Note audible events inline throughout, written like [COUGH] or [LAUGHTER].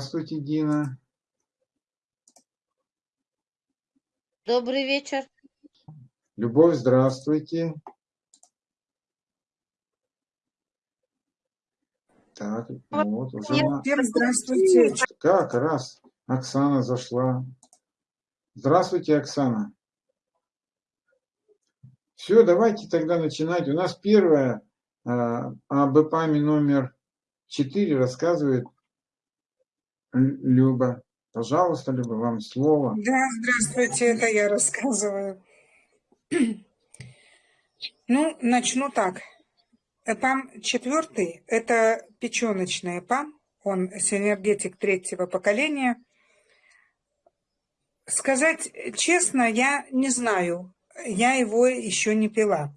Здравствуйте, Дина. Добрый вечер. Любовь, здравствуйте. Так, вот уже. Всем здравствуйте. Как раз Оксана зашла. Здравствуйте, Оксана. Все, давайте тогда начинать. У нас первое а, об ЭПАМе номер 4 рассказывает Люба. Пожалуйста, Люба, вам слово. Да, здравствуйте, это я рассказываю. [CLEARS THROAT] Ну, начну так. ЭПАМ четвертый – это печеночный ЭПАМ, он синергетик третьего поколения. Сказать честно, я не знаю, я его еще не пила.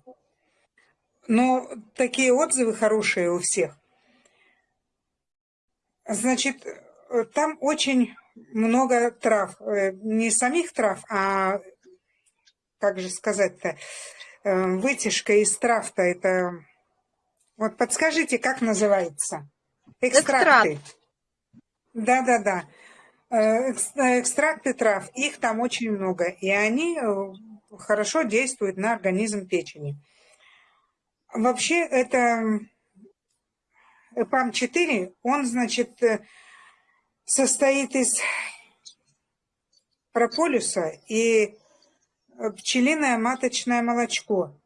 Но такие отзывы хорошие у всех. Значит, там очень много трав. Э, не самих трав, а, как же сказать-то, э, вытяжка из трав-то это... Вот подскажите, как называется? Экстракты. Да-да-да. Э, экстракты трав, их там очень много, и они хорошо действуют на организм печени. Вообще это ПАМ-4, он, значит, состоит из прополиса и пчелиное маточное молочко.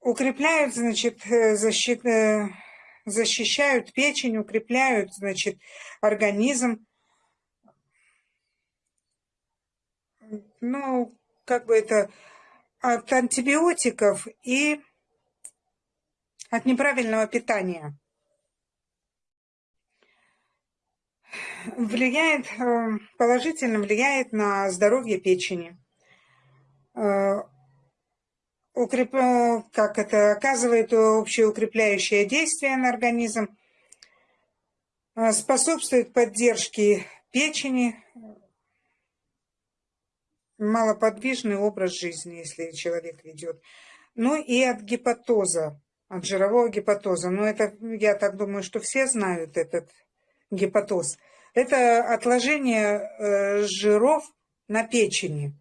Укрепляют, значит, э, защит, э, защищают печень, укрепляют, значит, организм. Ну, как бы это от антибиотиков и от неправильного питания. Влияет, э, положительно влияет на здоровье печени. Э, укреп... Э, как это оказывает общеукрепляющее действие на организм, способствует поддержке печени, малоподвижный образ жизни, если человек ведет. Ну и от гепатоза, от жирового гепатоза. Но это, я так думаю, что все знают этот гепатоз – это отложение э, жиров на печени.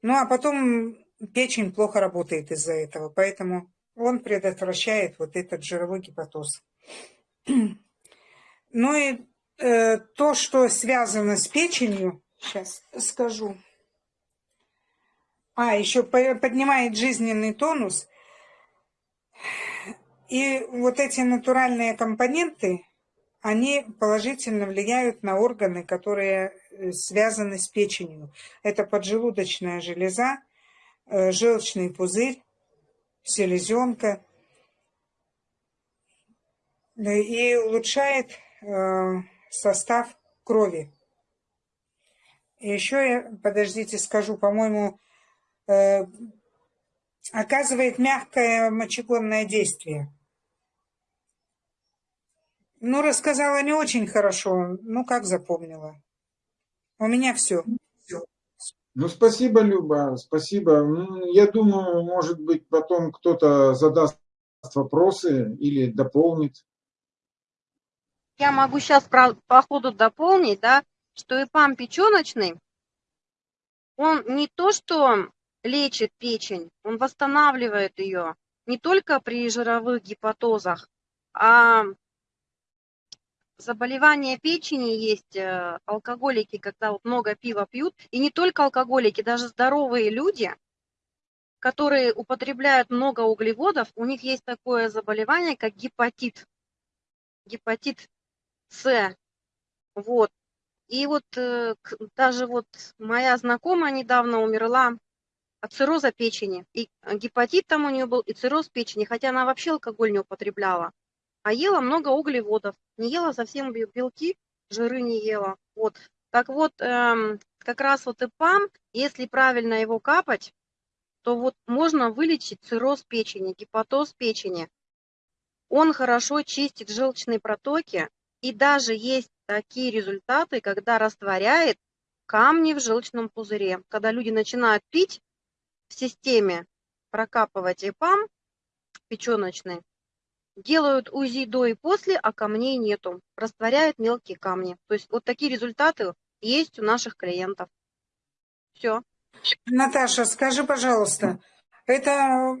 Ну а потом печень плохо работает из-за этого, поэтому он предотвращает вот этот жировой гепатоз. [CLEARS THROAT] Ну и э, то, что связано с печенью, сейчас скажу. А, еще поднимает жизненный тонус. И вот эти натуральные компоненты, они положительно влияют на органы, которые э, связаны с печенью. Это поджелудочная железа, э, желчный пузырь, селезенка. И улучшает э, состав крови. Еще я, подождите, скажу, по-моему, оказывает мягкое мочегонное действие. Ну, рассказала не очень хорошо. Ну, как запомнила. У меня все. Ну, спасибо, Люба, спасибо. Я думаю, может быть, потом кто-то задаст вопросы или дополнит. Я могу сейчас по ходу дополнить, да, что ИПАМ печеночный, он не то, что лечит печень, он восстанавливает ее не только при жировых гепатозах, а заболевания печени есть, э, алкоголики, когда вот много пива пьют, и не только алкоголики, даже здоровые люди, которые употребляют много углеводов, у них есть такое заболевание, как гепатит, гепатит С, вот. И вот э, даже вот моя знакомая недавно умерла от цирроза печени. И гепатит там у нее был, и цирроз печени, хотя она вообще алкоголь не употребляла а ела много углеводов, не ела совсем белки, жиры не ела. Вот. Так вот, эм, как раз вот ИПАМ, если правильно его капать, то вот можно вылечить цирроз печени, гепатоз печени. Он хорошо чистит желчные протоки, и даже есть такие результаты, когда растворяет камни в желчном пузыре. Когда люди начинают пить в системе, прокапывать ИПАМ печеночный, делают УЗИ до и после, а камней нету, растворяют мелкие камни. То есть вот такие результаты есть у наших клиентов. Все. Наташа, скажи, пожалуйста, это,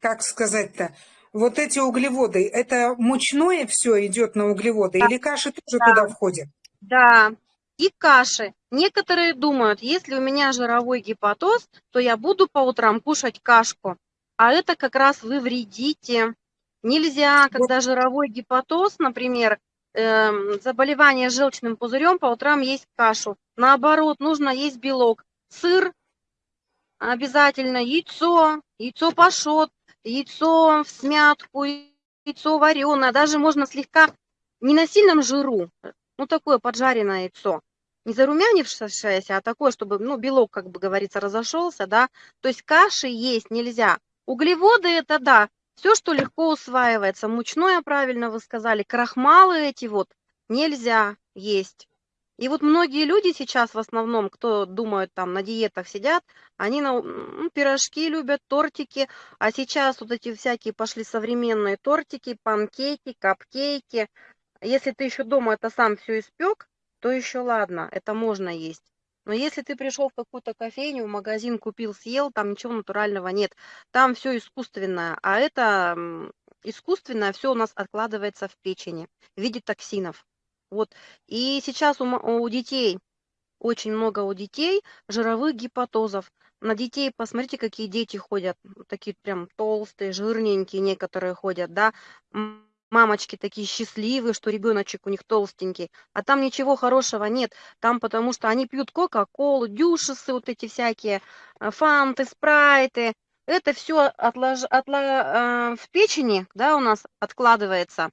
как сказать-то, вот эти углеводы, это мучное все идет на углеводы или каши тоже Да. туда входят? Да, и каши. Некоторые думают, если у меня жировой гепатоз, то я буду по утрам кушать кашку. А это как раз вы вредите. Нельзя, когда жировой гепатоз, например, эм, заболевание желчным пузырем, по утрам есть кашу. Наоборот, нужно есть белок. Сыр обязательно, яйцо, яйцо пашот, яйцо в смятку, яйцо вареное. Даже можно слегка, не на сильном жиру, ну такое поджаренное яйцо. Не зарумянившееся, а такое, чтобы, ну, белок, как бы говорится, разошелся, да. То есть каши есть нельзя. Углеводы это да, все, что легко усваивается. Мучное, правильно вы сказали, крахмалы эти вот нельзя есть. И вот многие люди сейчас в основном, кто думают там на диетах сидят, они на, м, пирожки любят, тортики, а сейчас вот эти всякие пошли современные тортики, панкейки, капкейки. Если ты еще дома это сам все испек, то еще ладно, это можно есть. Но если ты пришел в какую-то кофейню, в магазин купил, съел, там ничего натурального нет, там все искусственное, а это искусственное все у нас откладывается в печени в виде токсинов. Вот. И сейчас у, у детей, очень много у детей жировых гепатозов. На детей, посмотрите, какие дети ходят, такие прям толстые, жирненькие некоторые ходят, да. Мамочки такие счастливые, что ребеночек у них толстенький, а там ничего хорошего нет. Там потому что они пьют кока-колу, дюшесы вот эти всякие, э, фанты, спрайты. Это все в печени, да, у нас откладывается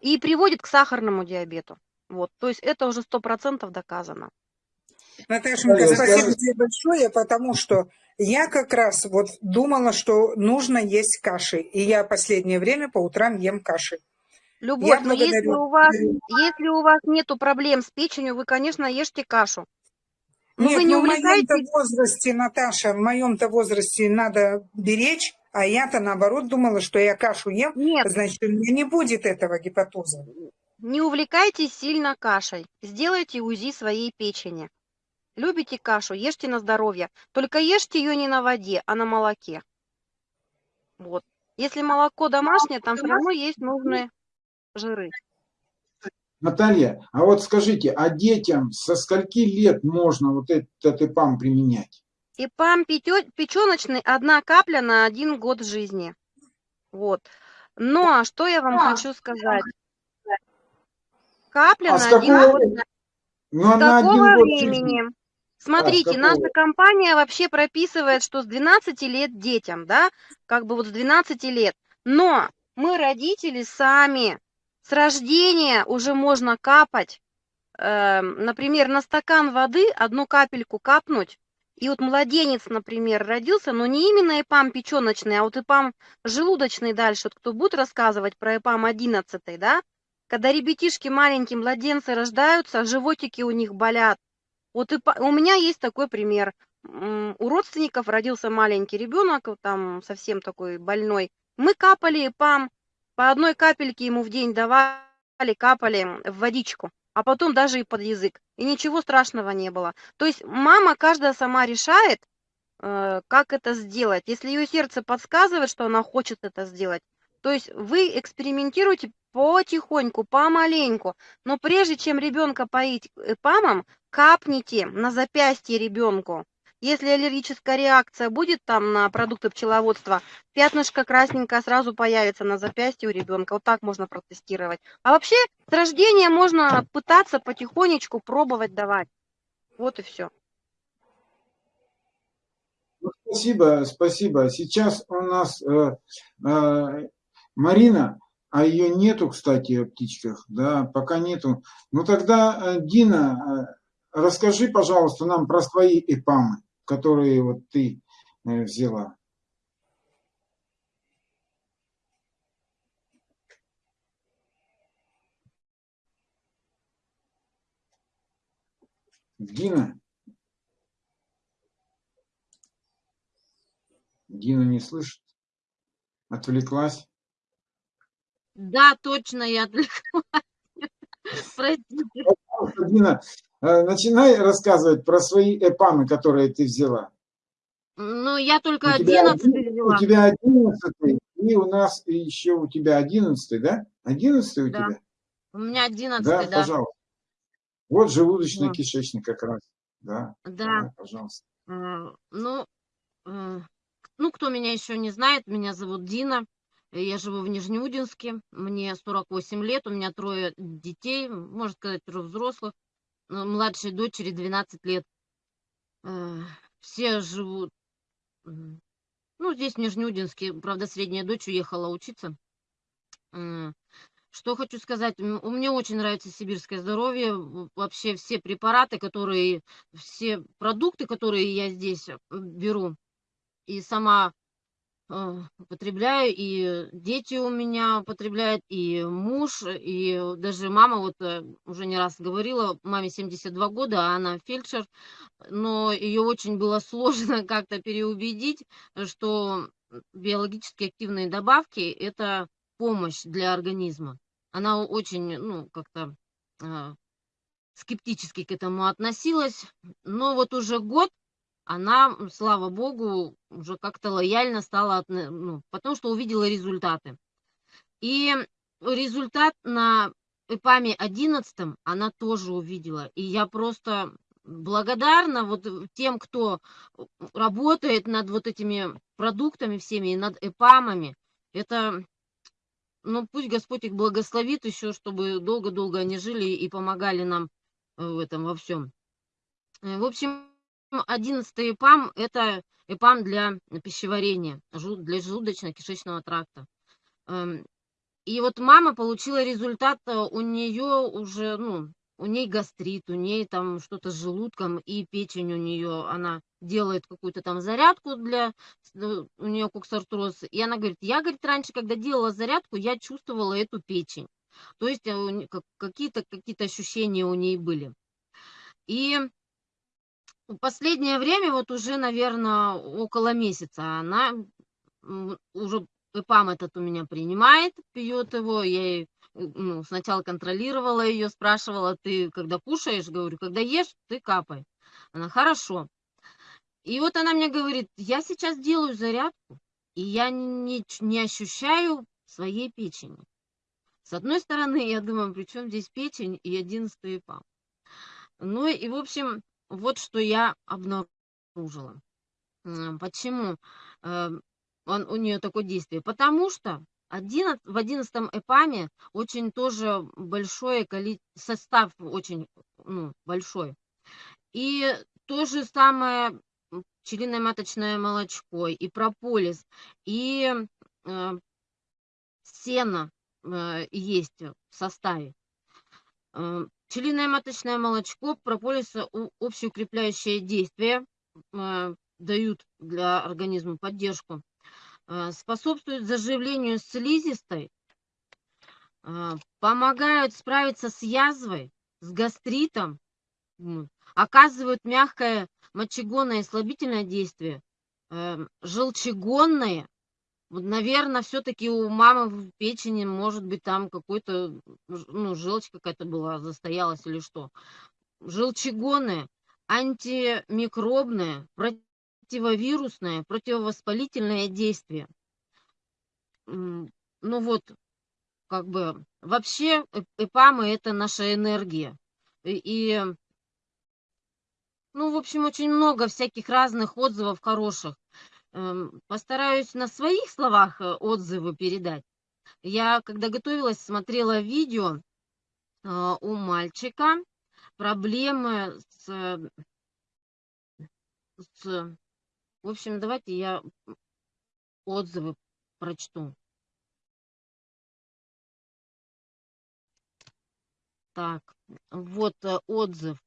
и приводит к сахарному диабету. Вот, то есть это уже сто процентов доказано. Наташенька, спасибо тебе большое, потому что я как раз вот думала, что нужно есть каши. И я последнее время по утрам ем каши. Любовь, но если благодарю. у вас, если у вас нету проблем с печенью, вы, конечно, ешьте кашу. Но Нет, вы не ну в моем-то возрасте, Наташа, в моем-то возрасте надо беречь, а я-то наоборот думала, что я кашу ем, нет, значит, у меня не будет этого гепатоза. не увлекайтесь сильно кашей. Сделайте УЗИ своей печени. Любите кашу, ешьте на здоровье. Только ешьте ее не на воде, а на молоке. Вот. Если молоко домашнее, там все равно есть нужные жиры. Наталья, а вот скажите, а детям со скольки лет можно вот этот ИПАМ применять? И пам печеночный одна капля на один год жизни. Вот. Но что я вам хочу сказать? Капля А с на один какого, год. ну, С на один какого год жизни. времени? Смотрите, какого? наша компания вообще прописывает, что с 12 лет детям, да, как бы вот с 12 лет. Но мы родители сами, с рождения уже можно капать, эм, например, на стакан воды одну капельку капнуть, и вот младенец, например, родился, но не именно ИПАМ печеночный, а вот ИПАМ желудочный дальше, вот кто будет рассказывать про ИПАМ 11, да, когда ребятишки маленькие, младенцы рождаются, животики у них болят. Вот и по- у меня есть такой пример. У родственников родился маленький ребенок, там совсем такой больной. Мы капали ИПАМ, по одной капельке ему в день давали, капали в водичку, а потом даже и под язык. И ничего страшного не было. То есть мама каждая сама решает, э, как это сделать. Если ее сердце подсказывает, что она хочет это сделать, то есть вы экспериментируете потихоньку, помаленьку. Но прежде чем ребенка поить ЭПАМом, капните на запястье ребенку. Если аллергическая реакция будет там на продукты пчеловодства, пятнышко красненькое сразу появится на запястье у ребенка. Вот так можно протестировать. А вообще с рождения можно пытаться потихонечку пробовать давать. Вот и все. Ну, Спасибо, спасибо. Сейчас у нас э, э, Марина, а ее нету, кстати, в птичках, да, пока нету. Ну тогда, э, Дина, э, расскажи, пожалуйста, нам про свои ИПАМы, которые вот ты э, взяла. Дина? Дина не слышит? Отвлеклась? Да, точно, я отвлеклась. [LAUGHS] Дина, э, начинай рассказывать про свои эпамы, которые ты взяла. Ну, я У только тебя, 11 оди- у взяла. тебя 11 и у нас еще у тебя 11 да? 11 у Да. тебя? У меня 11 Да, да. пожалуйста. Вот желудочный Вот. кишечник как раз. Да, Да. пожалуйста. Э, Ну, э, ну, кто меня еще не знает, меня зовут Дина. Э, Я живу в Нижнеудинске. Мне 48 лет, у меня трое детей, можно сказать, трое взрослых. э, Младшей дочери 12 лет. Э, Все живут, ну, здесь, в Нижнеудинске. Правда, средняя дочь уехала учиться. М, Что хочу сказать, м, у меня очень нравится сибирское здоровье. Вообще все препараты, которые, все продукты, которые я здесь э, беру, и сама э, употребляю, и дети у меня употребляют, и муж, и даже мама, вот э, уже не раз говорила, маме 72 года, а она фельдшер, но ее очень было [LAUGHS] сложно как-то переубедить, что биологически активные добавки– это помощь для организма. Она очень, ну, как-то а, скептически к этому относилась, но вот уже год она, слава богу, уже как-то лояльно стала, ну, потому что увидела результаты. И результат на ЭПАМе 11 она тоже увидела. И я просто благодарна вот тем, кто работает над вот этими продуктами всеми и над ЭПАМами. Это, ну, пусть Господь их благословит еще, чтобы долго-долго они жили и помогали нам э, в этом во всем. Э, В общем, 11 ЭПАМ– это ЭПАМ для пищеварения, для желудочно-кишечного тракта. Эм, И вот мама получила результат, э, у нее уже, ну, у ней гастрит, у ней там что-то с желудком и печень у нее, она делает какую-то там зарядку для, ну, у нее коксартроз, и она говорит, я, говорит, раньше, когда делала зарядку, я чувствовала эту печень, то есть э, какие-то какие ощущения у ней были. И последнее время, вот уже, наверное, около месяца, она уже ЭПАМ этот у меня принимает, пьет его. Я ей, ну, сначала контролировала ее, спрашивала, ты когда кушаешь, говорю, когда ешь, ты капай. Она, хорошо. И вот она мне говорит, я сейчас делаю зарядку, и я не, не ощущаю своей печени. С одной стороны, я думаю, при чем здесь печень и 11 ЭПАМ? Ну и, в общем, вот что я обнаружила. Почему э, он, у нее такое действие? Потому что 11, в 11 ЭПАМе очень тоже большое количество, состав очень ну, большой. И то же самое пчелиное маточное молочко, и прополис, и э, сено э, есть в составе. Э, Пчелиное маточное молочко, прополиса общеукрепляющее действие, э, дают для организма поддержку, э, способствуют заживлению слизистой, э, помогают справиться с язвой, с гастритом, оказывают мягкое мочегонное и слабительное действие, э, желчегонное. Наверное, все-таки у мамы в печени, может быть, там какой-то, ну, желчь какая-то была, застоялась или что. Желчегонное, антимикробное, противовирусное, противовоспалительное действие. Ну вот, как бы, вообще ЭПАМы– это наша энергия. И, и, ну, в общем, очень много всяких разных отзывов хороших. Эм, Постараюсь на своих словах э, отзывы передать. Я, когда готовилась, смотрела видео э, у мальчика, проблемы с, э, с... В общем, давайте я отзывы прочту. Так, вот э, отзыв.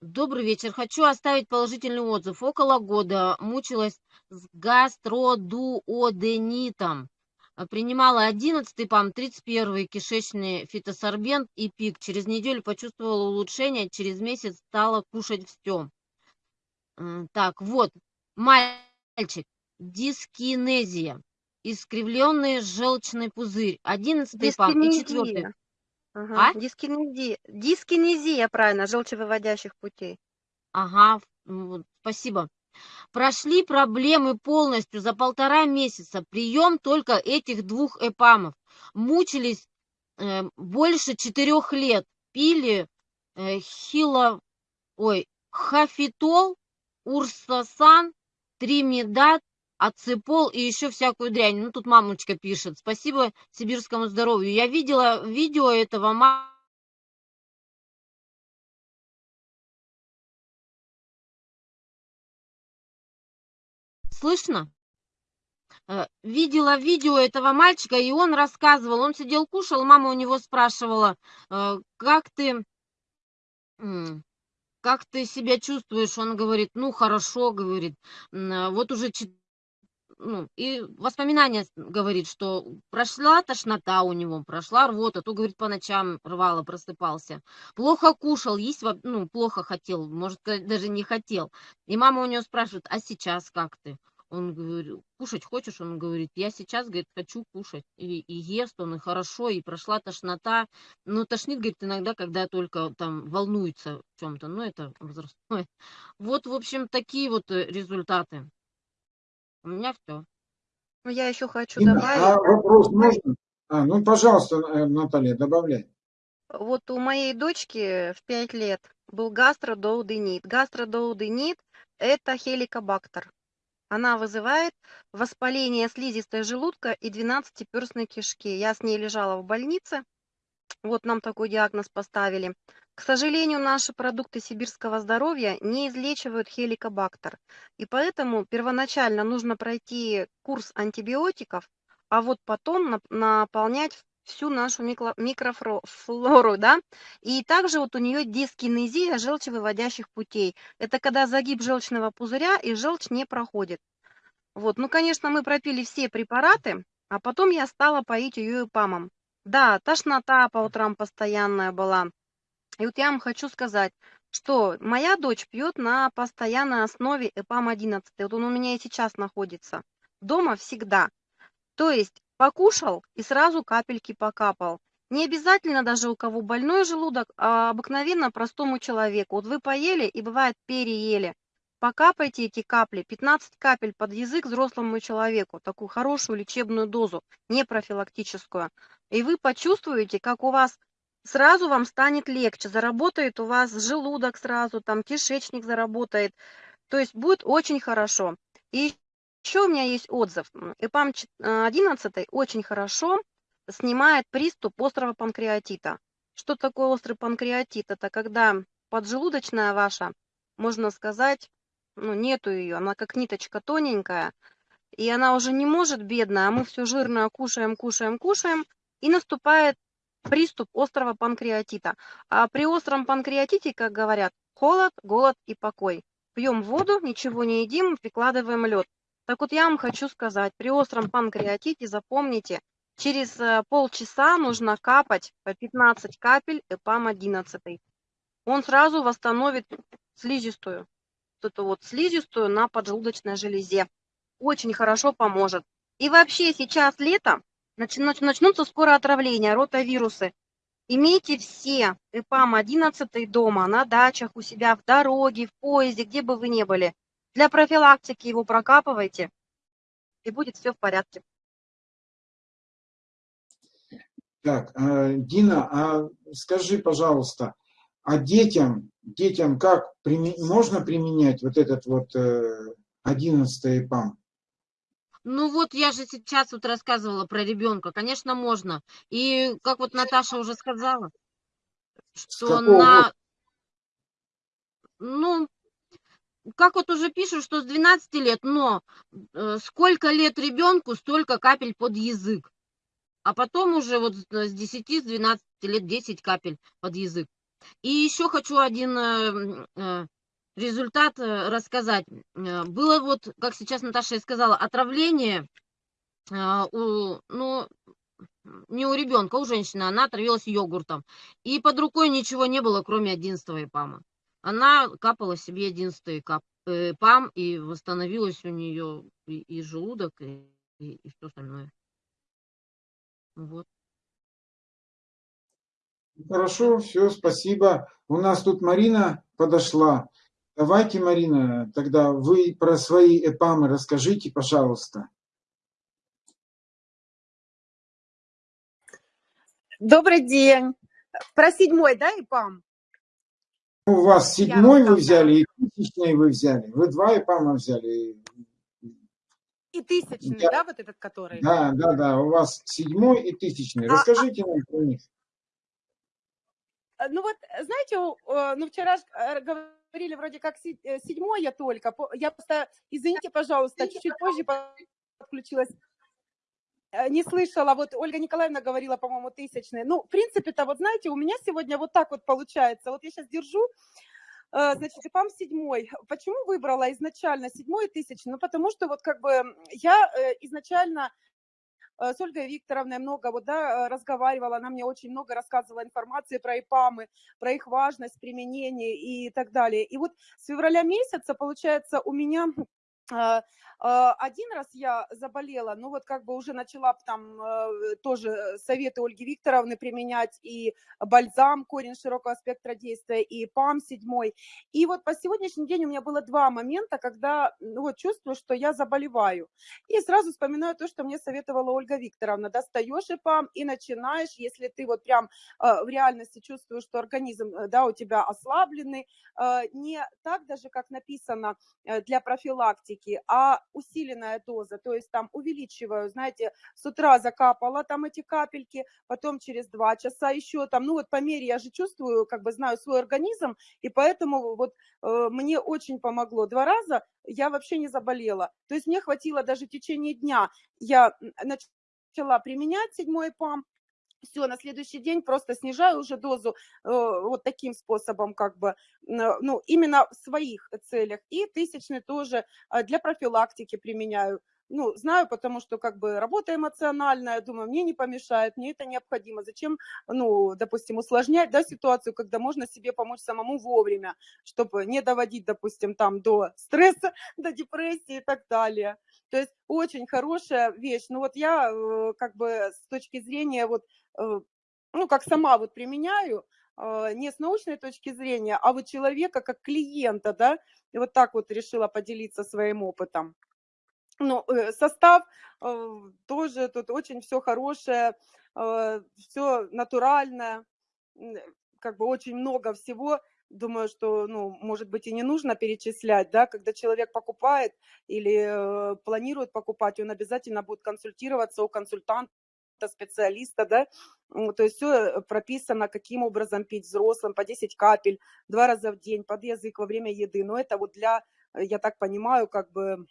Добрый вечер. Хочу оставить положительный отзыв. Около года мучилась с гастродуоденитом. Э, принимала 11 ПАМ, 31 кишечный фитосорбент и пик. Через неделю почувствовала улучшение, через месяц стала кушать все. Так, вот, мальчик, дискинезия, искривленный желчный пузырь, 11 ПАМ и 4. Ага. А? Дискинезия. Дискинезия, правильно, желчевыводящих путей. Ага, вот, спасибо. Прошли проблемы полностью за полтора месяца. Прием только этих двух эпамов. Мучились э, больше четырех лет. Пили э, хило, ой, хафитол, урсасан, тримидат, ацепол и еще всякую дрянь. Ну, тут мамочка пишет. Спасибо сибирскому здоровью. Я видела видео этого ма- Слышно? Э, Видела видео этого мальчика, и он рассказывал, он сидел, кушал, мама у него спрашивала, э, как ты, как ты себя чувствуешь? Он говорит, ну, хорошо, говорит, вот уже чет- ну, и воспоминания говорит, что прошла тошнота у него, прошла рвота, то, говорит, по ночам рвало, просыпался. Плохо кушал, есть, ну, плохо хотел, может, даже не хотел. И мама у него спрашивает, а сейчас как ты? Он говорит, кушать хочешь? Он говорит, я сейчас, говорит, хочу кушать. И, и ест он, и хорошо, и прошла тошнота. Ну, тошнит, говорит, иногда, когда только там волнуется в чем-то. Ну, это возрастное. [LAUGHS] Вот, в общем, такие вот э, результаты. У меня все. Ну, я еще хочу Дина, добавить. а вопрос можно? А, ну, пожалуйста, э, Наталья, добавляй. Вот у моей дочки в 5 лет был гастродоуденит. Гастродоуденит – это хеликобактер. Она вызывает воспаление слизистой желудка и 12-перстной кишки. Я с ней лежала в больнице. Вот нам такой диагноз поставили. К сожалению, наши продукты сибирского здоровья не излечивают хеликобактер. И поэтому первоначально нужно пройти курс антибиотиков, а вот потом нап- наполнять всю нашу микро- микрофлору, да. И также вот у нее дискинезия желчевыводящих путей. Это когда загиб желчного пузыря и желчь не проходит. Вот, ну, конечно, мы пропили все препараты, а потом я стала поить ее ипамом. Да, тошнота по утрам постоянная была. И вот я вам хочу сказать, что моя дочь пьет на постоянной основе ЭПАМ-11. Вот он у меня и сейчас находится. Дома всегда. То есть покушал и сразу капельки покапал. Не обязательно даже у кого больной желудок, а обыкновенно простому человеку. Вот вы поели и бывает переели. Покапайте эти капли, 15 капель под язык взрослому человеку, такую хорошую лечебную дозу, не профилактическую. И вы почувствуете, как у вас сразу вам станет легче, заработает у вас желудок сразу, там кишечник заработает. То есть будет очень хорошо. И еще у меня есть отзыв. ЭПАМ 11 очень хорошо снимает приступ острого панкреатита. Что такое острый панкреатит? Это когда поджелудочная ваша, можно сказать, ну, нету ее, она как ниточка тоненькая, и она уже не может, бедная, а мы все жирное кушаем, кушаем, кушаем, и наступает приступ острого панкреатита. А при остром панкреатите, как говорят, холод, голод и покой. Пьем воду, ничего не едим, прикладываем лед. Так вот я вам хочу сказать, при остром панкреатите запомните, через э, полчаса нужно капать по 15 капель ЭПАМ-11. Он сразу восстановит слизистую, вот эту вот слизистую на поджелудочной железе. Очень хорошо поможет. И вообще сейчас лето, начнутся скоро отравления, ротавирусы. Имейте все ЭПАМ-11 дома, на дачах, у себя, в дороге, в поезде, где бы вы ни были. Для профилактики его прокапывайте, и будет все в порядке. Так, э, Дина, а скажи, пожалуйста, а детям, детям как можно применять вот этот вот э, 11 ИПАМ? Ну вот я же сейчас вот рассказывала про ребенка. Конечно, можно. И как вот Наташа уже сказала, что какого на... Ну, как вот уже пишут, что с 12 лет, но э, сколько лет ребенку, столько капель под язык. А потом уже вот с с 10, с 12 лет 10 капель под язык. И еще хочу один э, э, результат э, рассказать. Э, Было вот, как сейчас Наташа и сказала, отравление а, у, ну, не у ребенка, у женщины. Она отравилась йогуртом. И под рукой ничего не было, кроме 11 ипама. Она капала себе 11 кап, э, ипам, и восстановилась у нее и, и желудок, и и, и все остальное. Вот. Хорошо, все, спасибо. У нас тут Марина подошла. Давайте, Марина, тогда вы про свои эпамы расскажите, пожалуйста. Добрый день. Про седьмой, да, ИПАМ? У вас Я седьмой вы рассказала. взяли и тысячный вы взяли. Вы два эпама взяли. И тысячный, Я- да, вот этот который? Да, да, да, у вас седьмой и тысячный. А- Расскажите нам про них. Ну вот, знаете, э, ну вчера э, говорили вроде как э, седьмой я только. Я просто, извините, пожалуйста, чуть-чуть позже подключилась. Э, Не слышала, вот Ольга Николаевна говорила, по-моему, тысячный. Ну, в принципе-то, вот знаете, у меня сегодня вот так вот получается. Вот я сейчас держу, э, значит, ИПАМ седьмой. Почему выбрала изначально седьмой и тысячный? Ну, потому что вот как бы я изначально с Ольгой Викторовной много вот, да, э, разговаривала, она мне очень много рассказывала информации про ИПАМы, про их важность, применение и так далее. И вот с февраля месяца, получается, у меня э, э, один раз я заболела, ну вот как бы уже начала там э, тоже советы Ольги Викторовны применять и бальзам, корень широкого спектра действия, и ПАМ седьмой. И вот по сегодняшний день у меня было два момента, когда ну, вот чувствую, что я заболеваю. И сразу вспоминаю то, что мне советовала Ольга Викторовна. Достаешь ИПАМ и начинаешь, если ты вот прям в реальности чувствуешь, что организм, э, да, у тебя ослабленный, не так даже, как написано э, для профилактики, а усиленная доза, то есть там увеличиваю, знаете, с утра закапала там эти капельки, потом через два часа еще там, ну вот по мере я же чувствую, как бы знаю свой организм, и поэтому вот э, мне очень помогло. Два раза я вообще не заболела. То есть мне хватило даже в течение дня. Я начала применять седьмой ПАМ, все, на следующий день просто снижаю уже дозу э, вот таким способом, как бы, ну, именно в своих целях. И тысячный тоже э, для профилактики применяю. Ну, знаю, потому что как бы работа эмоциональная, думаю, мне не помешает, мне это необходимо. Зачем, ну, допустим, усложнять, да, ситуацию, когда можно себе помочь самому вовремя, чтобы не доводить, допустим, там до стресса, [LAUGHS] до депрессии и так далее. То есть очень хорошая вещь. Ну вот я э, как бы с точки зрения вот, ну как сама вот применяю, э, не с научной точки зрения, а вот человека как клиента, да, и вот так вот решила поделиться своим опытом. Ну, э, состав э, тоже тут очень все хорошее, все натуральное, как бы очень много всего. Думаю, что, ну, может быть, и не нужно перечислять, да, когда человек покупает или э, планирует покупать, он обязательно будет консультироваться у консультанта, специалиста, да, то есть все прописано, каким образом пить взрослым, по 10 капель, два раза в день, под язык во время еды, но это вот для, э, я так понимаю, как бы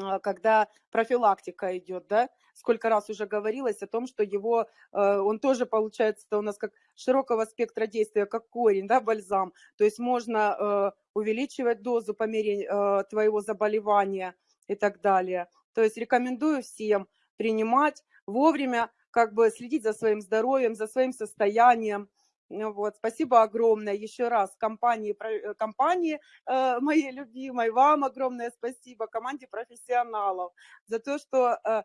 а, когда профилактика идет, да, сколько раз уже говорилось о том, что его, э, он тоже получается у нас как широкого спектра действия, как корень, да, бальзам, то есть можно э, увеличивать дозу по мере э, твоего заболевания и так далее. То есть рекомендую всем принимать вовремя, как бы следить за своим здоровьем, за своим состоянием. Ну Вот, спасибо огромное еще раз компании, э, компании э, моей любимой, вам огромное спасибо, команде профессионалов за то, что э,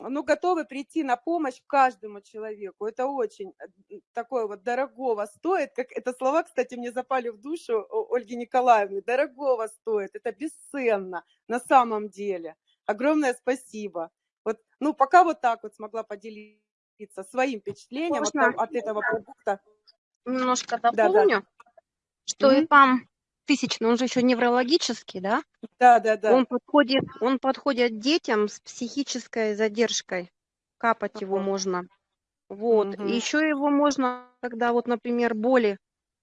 ну, готовы прийти на помощь каждому человеку. Это очень э, такое вот дорогого стоит, как это слова, кстати, мне запали в душу Ольги Николаевны, дорогого стоит, это бесценно на самом деле. Огромное спасибо. Вот, ну, пока вот так вот смогла поделиться своим впечатлением от, Можно? того- от этого продукта. Немножко да. дополню, что Мгм. ИПАМ тысячный, он же еще неврологический, да? Да, да, да. Он подходит, он подходит детям с психической задержкой. Капать его Ага. можно. Вот. Мгм. И еще его можно, когда вот, например, боли,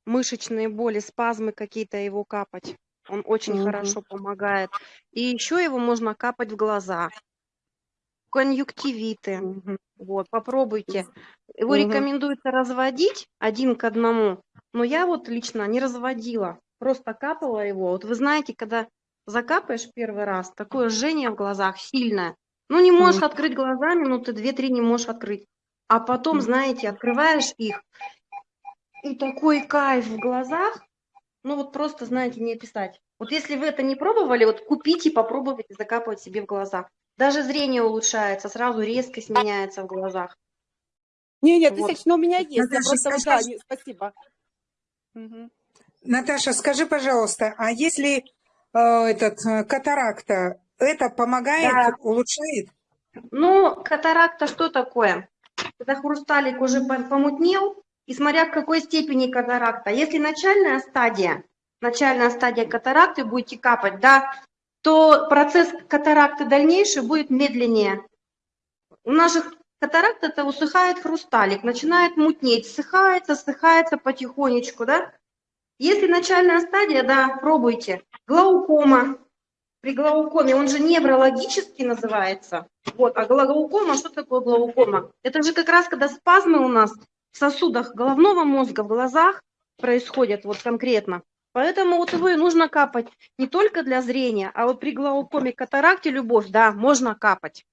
мышечные боли, спазмы какие-то его капать. Он очень Мгм. хорошо помогает. И еще его можно капать в глаза. Конъюнктивиты. Мгм. Вот, попробуйте. Его Мгм. рекомендуется разводить один к одному, но я вот лично не разводила, просто капала его. Вот вы знаете, когда закапаешь первый раз, такое жжение в глазах сильное, ну не можешь Мгм. открыть глаза, минуты две-три не можешь открыть. А потом, Мгм. знаете, открываешь их, и такой кайф в глазах, ну вот просто, знаете, не описать. Вот если вы это не пробовали, вот купите, попробуйте закапывать себе в глаза. Даже зрение улучшается, сразу резкость меняется в глазах. Не, нет, Вот. тысяч, но у меня есть. Я Наташа, просто, скажи, да, не- спасибо. Мгм. Наташа, скажи, пожалуйста, а если э, этот э, катаракта, это помогает, Да. улучшает? Ну, катаракта что такое? Когда хрусталик уже по- помутнел, и смотря в какой степени катаракта. Если начальная стадия, начальная стадия катаракты будете капать, да, то процесс катаракты дальнейший будет медленнее. У наших катаракт это усыхает хрусталик, начинает мутнеть, ссыхается, ссыхается потихонечку, да. Если начальная стадия, да, пробуйте. Глаукома. При глаукоме, он же неврологический называется. Вот, а глаукома, что такое глаукома? Это же как раз когда спазмы у нас в сосудах головного мозга, в глазах происходят вот конкретно. Поэтому вот его и нужно капать не только для зрения, а вот при глаукоме, катаракте, любовь, да, можно капать.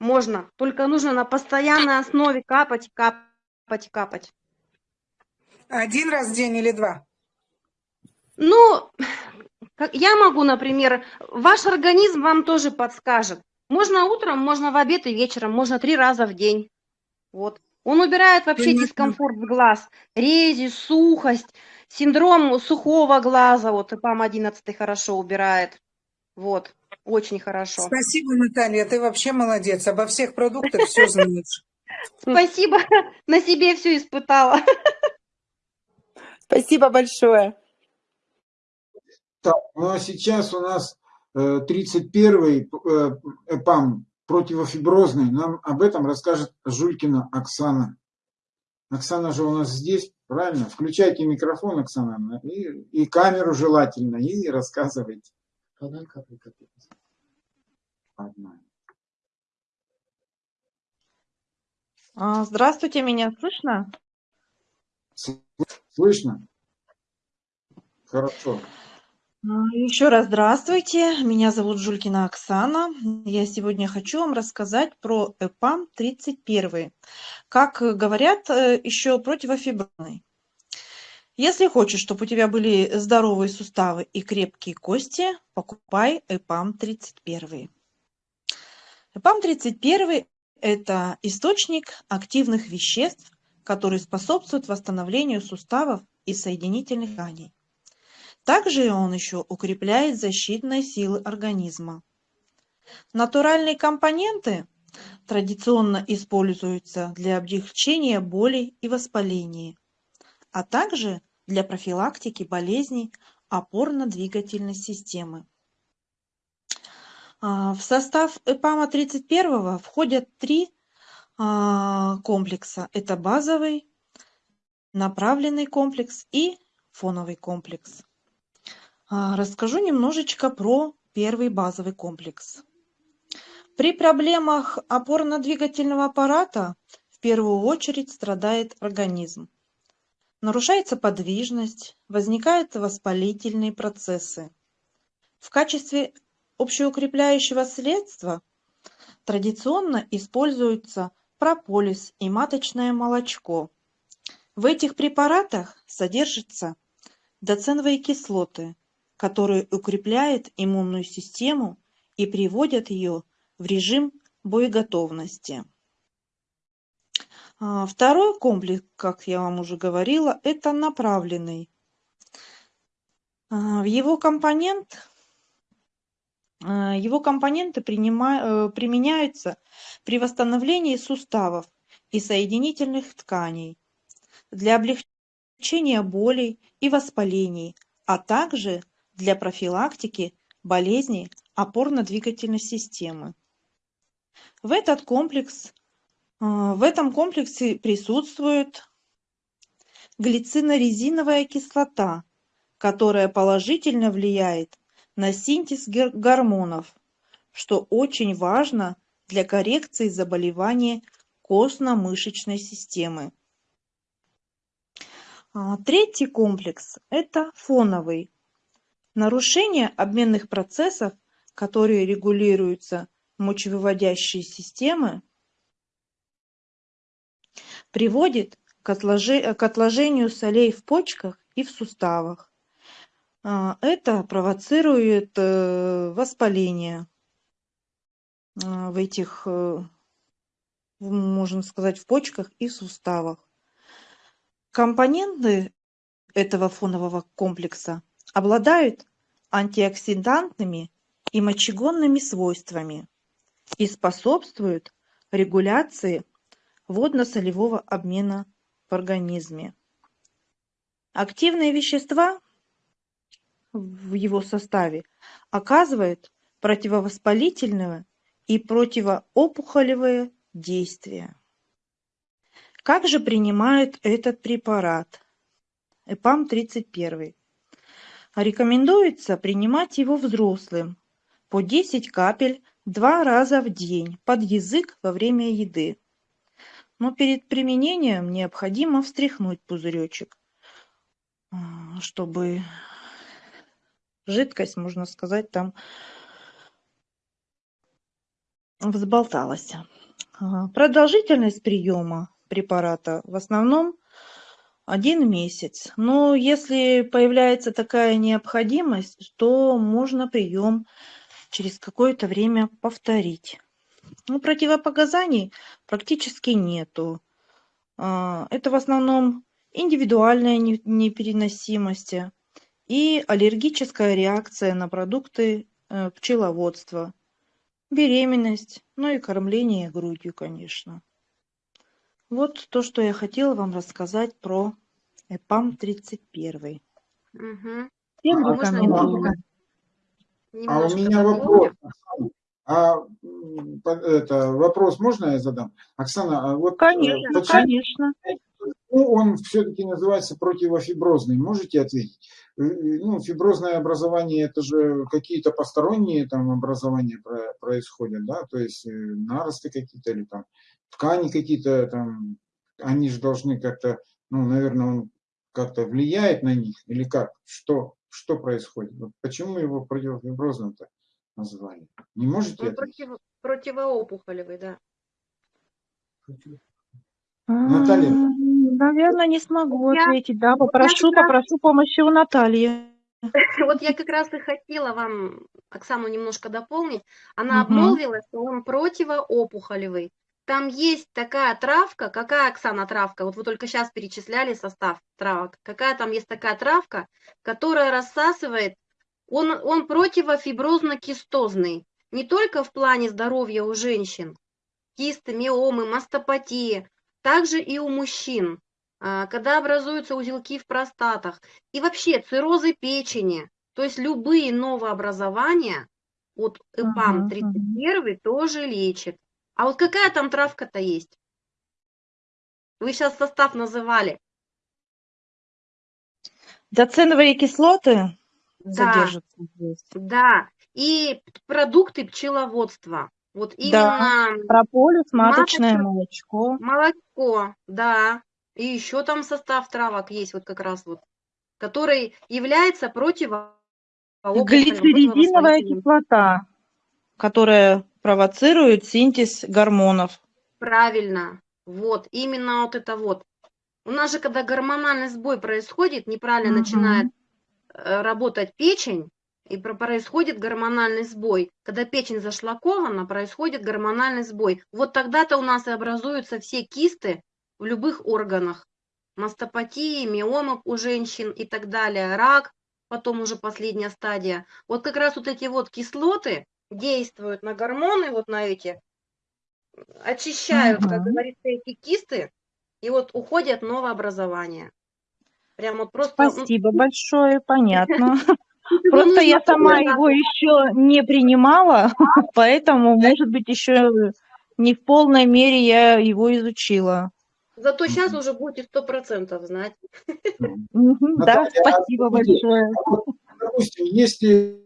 Можно, только нужно на постоянной основе капать, капать, капать. Один раз в день или два? Ну, как я могу, например, ваш организм вам тоже подскажет. Можно утром, можно в обед и вечером, можно три раза в день. Вот. Он убирает вообще Понятно. дискомфорт с глаз, рези, сухость, синдром сухого глаза. Вот ИПАМ-11 хорошо убирает. Вот, очень хорошо. Спасибо, Наталья, ты вообще молодец. Обо всех продуктах все [LAUGHS] знаешь. Спасибо, [LAUGHS] на себе все испытала. [LAUGHS] Спасибо большое. Так, ну а сейчас у нас э, 31-й э, ЭПАМ противофиброзный. Нам об этом расскажет Жулькина Оксана. Оксана же у нас здесь, правильно? Включайте микрофон, Оксана, и, и камеру желательно, и рассказывайте. Одна. А, Здравствуйте, меня слышно? Слышно? Хорошо. А, Еще раз здравствуйте, меня зовут Жулькина Оксана. Я сегодня хочу вам рассказать про ЭПАМ 31. Как говорят, э, еще противофиброзный. Если хочешь, чтобы у тебя были здоровые суставы и крепкие кости, покупай ЭПАМ 31. ЭПАМ 31 – это источник активных веществ, которые способствуют восстановлению суставов и соединительных тканей. Также он еще укрепляет защитные силы организма. Натуральные компоненты традиционно используются для облегчения болей и воспалений, а также для профилактики болезней опорно-двигательной системы. А, В состав ЭПАМа 31 входят три а, комплекса. Это базовый, направленный комплекс и фоновый комплекс. А, Расскажу немножечко про первый базовый комплекс. При проблемах опорно-двигательного аппарата в первую очередь страдает организм. Нарушается подвижность, возникают воспалительные процессы. В качестве общеукрепляющего средства традиционно используются прополис и маточное молочко. В этих препаратах содержатся доценовые кислоты, которые укрепляют иммунную систему и приводят ее в режим боеготовности. А, Второй комплекс, как я вам уже говорила, это направленный. А, В его компонент а, его компоненты принима- э, применяются при восстановлении суставов и соединительных тканей для облегчения болей и воспалений, а также для профилактики болезней опорно-двигательной системы. В этот комплекс, а, в этом комплексе присутствует глицинорезиновая кислота, которая положительно влияет на синтез гормонов, что очень важно для коррекции заболеваний костно-мышечной системы. А, Третий комплекс – это фоновый. Нарушение обменных процессов, которые регулируются мочевыводящей системы, приводит к отложению солей в почках и в суставах. А, Это провоцирует э, воспаление. в этих, э, в- можно сказать, в почках и суставах. Компоненты этого фонового комплекса обладают антиоксидантными и мочегонными свойствами и способствуют регуляции водно-солевого обмена в организме. Активные вещества в его составе оказывают противовоспалительное и противоопухолевое действие. Как же принимают этот препарат? ЭПАМ-31. Рекомендуется принимать его взрослым по 10 капель два раза в день под язык во время еды. Но перед применением необходимо встряхнуть пузыречек, а, чтобы жидкость, можно сказать, там взболталась. А, Продолжительность приема препарата в основном один месяц. Но если появляется такая необходимость, то можно прием через какое-то время повторить. Ну, противопоказаний практически нету. А, Это в основном индивидуальная не- непереносимость и аллергическая реакция на продукты э, пчеловодства, беременность, ну и кормление грудью, конечно. Вот то, что я хотела вам рассказать про ЭПАМ-31. Мгм. Всем А, Можно рекомендую. А у меня вопрос. А это вопрос можно я задам? Оксана, а вот э, Конечно, почему конечно. Он все-таки называется противофиброзный? Можете ответить? Э, э, Ну, фиброзное образование это же какие-то посторонние там образования про- происходят, да? То есть э, наросты какие-то или там ткани какие-то там, они же должны как-то, ну, наверное, он как-то влияет на них или как? Что, что происходит? Почему его противофиброзным-то назвали? Не можете ответить? против, противоопухолевый, да. Наталья. Наверное, не смогу Я- ответить. Да, вот я попрошу, попрошу помощи у Натальи. [LAUGHS] Вот я как раз и хотела вам, Оксану, немножко дополнить. Она Мгм. обмолвилась, что он противоопухолевый. Там есть такая травка, какая, Оксана, травка? Вот вы только сейчас перечисляли состав травок. Какая там есть такая травка, которая рассасывает, он, он противофиброзно-кистозный. Не только в плане здоровья у женщин, кисты, миомы, мастопатии, также и у мужчин, а, когда образуются узелки в простатах, и вообще циррозы печени, то есть любые новообразования, Ага, ЭПАМ-31 тоже лечит. А вот какая там травка-то есть? Вы сейчас состав называли. Доценовые кислоты Да, содержатся здесь. да. И продукты пчеловодства. Вот Да. именно Прополис, маточное молочко. молоко, да. И еще там состав травок есть вот как раз вот, который является противоопухолевым, Глицеридиновая кислота, которая провоцирует синтез гормонов. Правильно. Вот, именно вот это вот. У нас же, когда гормональный сбой происходит, неправильно Мгм. начинает э, работать печень, и про- происходит гормональный сбой. Когда печень зашлакована, происходит гормональный сбой. Вот тогда-то у нас и образуются все кисты в любых органах. Мастопатии, миомы у женщин и так далее, рак, потом уже последняя стадия. Вот как раз вот эти вот кислоты действуют на гормоны, вот на эти, очищают, как Мгм. говорится, эти кисты, и вот уходят новообразования. Прям вот просто... ну, Спасибо большое, понятно. [LAUGHS] Просто я сама его еще не принимала, [LAUGHS] поэтому, может быть, еще не в полной мере я его изучила. Зато сейчас уже будете сто процентов знать. Да, а спасибо скажите, большое. а допустим, если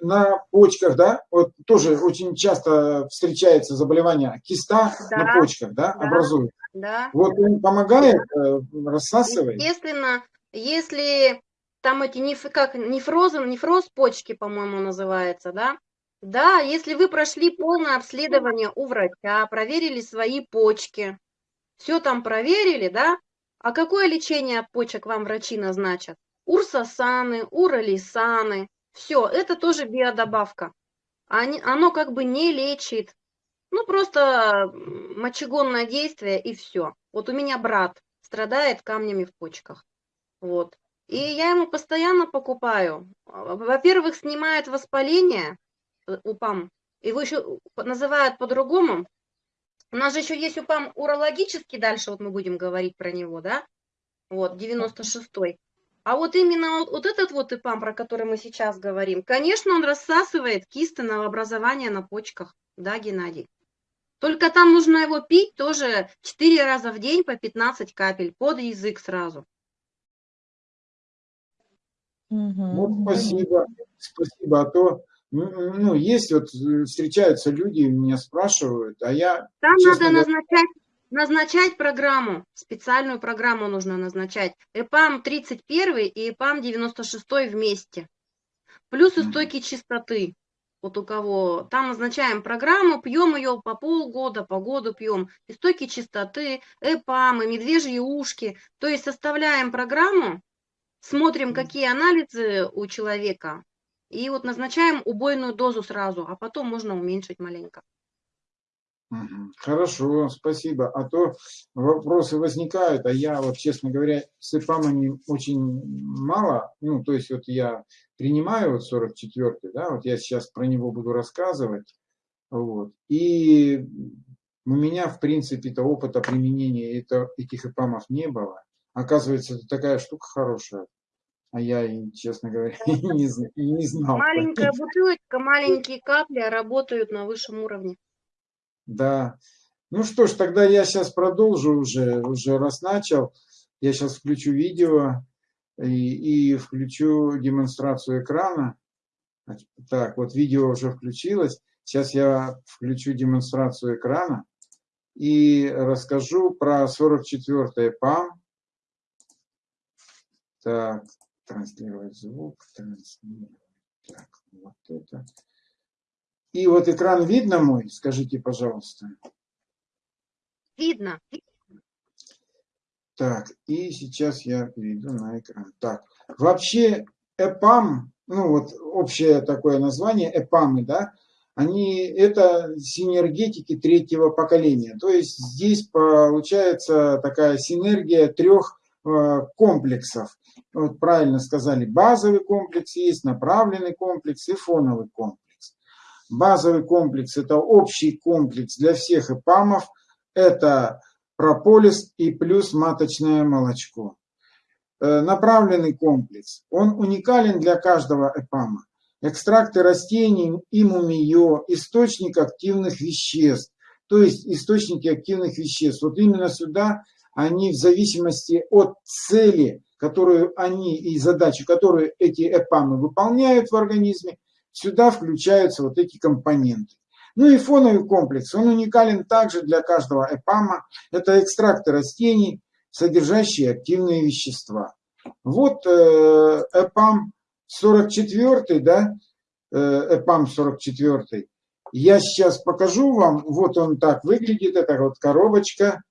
на почках, да, вот тоже очень часто встречается заболевание киста Да, на почках, да, да. образует. Да. Вот он помогает, э, рассасывает. Естественно, если там эти неф, как нефрозы, нефроз почки, по-моему, называется, да? Да, если вы прошли полное обследование у врача, проверили свои почки, все там проверили, да? А какое лечение от почек вам врачи назначат? Урсосаны, уралисаны, все, это тоже биодобавка. они, оно как бы не лечит. Ну, просто мочегонное действие и все. Вот у меня брат страдает камнями в почках. Вот. И я ему постоянно покупаю. А, Во-первых, снимает воспаление э, УПАМ. Его еще называют по-другому. У нас же еще есть УПАМ урологический, дальше вот мы будем говорить про него, да? Вот, 96-й. А вот именно вот, вот этот вот ИПАМ, про который мы сейчас говорим, конечно, он рассасывает кисты новообразования на почках, да, Геннадий? Только там нужно его пить тоже 4 раза в день по 15 капель под язык сразу. Мгм. Вот спасибо, спасибо. А то, ну, есть вот, э, встречаются люди, меня спрашивают, а я, Там честно надо говоря, назначать, назначать программу, специальную программу нужно назначать. ЭПАМ 31 и ЭПАМ 96 вместе. Плюс Мгм. истойки чистоты. Вот у кого. Там назначаем программу, пьем ее по полгода, по году пьем. Истойки чистоты, ЭПАМы, медвежьи ушки. То есть составляем программу, смотрим, какие анализы у человека, и вот назначаем убойную дозу сразу, а потом можно уменьшить маленько. Хорошо, спасибо. А то вопросы возникают, а я вот, честно говоря, с ИПАМами очень мало, ну, то есть вот я принимаю вот 44-й, да, вот я сейчас про него буду рассказывать, вот, и у меня, в принципе-то, опыта применения это, этих ИПАМов не было. Оказывается, это такая штука хорошая, а я, честно говоря, [LAUGHS] и не, и не знал. Маленькая бутылочка, маленькие капли работают на высшем уровне. Да. Ну что ж, тогда я сейчас продолжу уже, уже раз начал. Я сейчас включу видео и, и включу демонстрацию экрана. Так, вот видео уже включилось. Сейчас я включу демонстрацию экрана и расскажу про 44 ПАМ. Так, транслировать звук, транслировать. Так, вот это. И вот экран видно мой? Скажите, пожалуйста. Видно. Так, и сейчас я перейду на экран. Так, вообще ЭПАМ, ну вот общее такое название, ЭПАМы, да, они, это синергетики третьего поколения. То есть здесь получается такая синергия трех э, комплексов. Вот правильно сказали, базовый комплекс есть, направленный комплекс и фоновый комплекс. Базовый комплекс – это общий комплекс для всех ЭПАМов. Это прополис и плюс маточное молочко. Э, Направленный комплекс, он уникален для каждого ЭПАМа. Экстракты растений и источник активных веществ, то есть источники активных веществ. Вот именно сюда они в зависимости от цели, которую они и задачи, которую эти ЭПАМы выполняют в организме, сюда включаются вот эти компоненты. Ну и фоновый комплекс, он уникален также для каждого ЭПАМа. Это экстракты растений, содержащие активные вещества. Вот э, ЭПАМ 44, да, э, ЭПАМ 44. Я сейчас покажу вам, вот он так выглядит, это вот коробочка.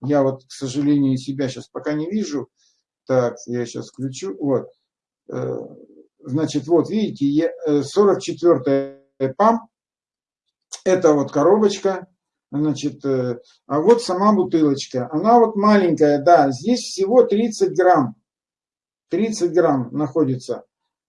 Я вот, к сожалению, себя сейчас пока не вижу. Так, я сейчас включу. Вот. Э, Значит, вот видите, 44 ЭПАМ. Это вот коробочка, значит, э, а вот сама бутылочка. Она вот маленькая, да, здесь всего 30 грамм. 30 грамм находится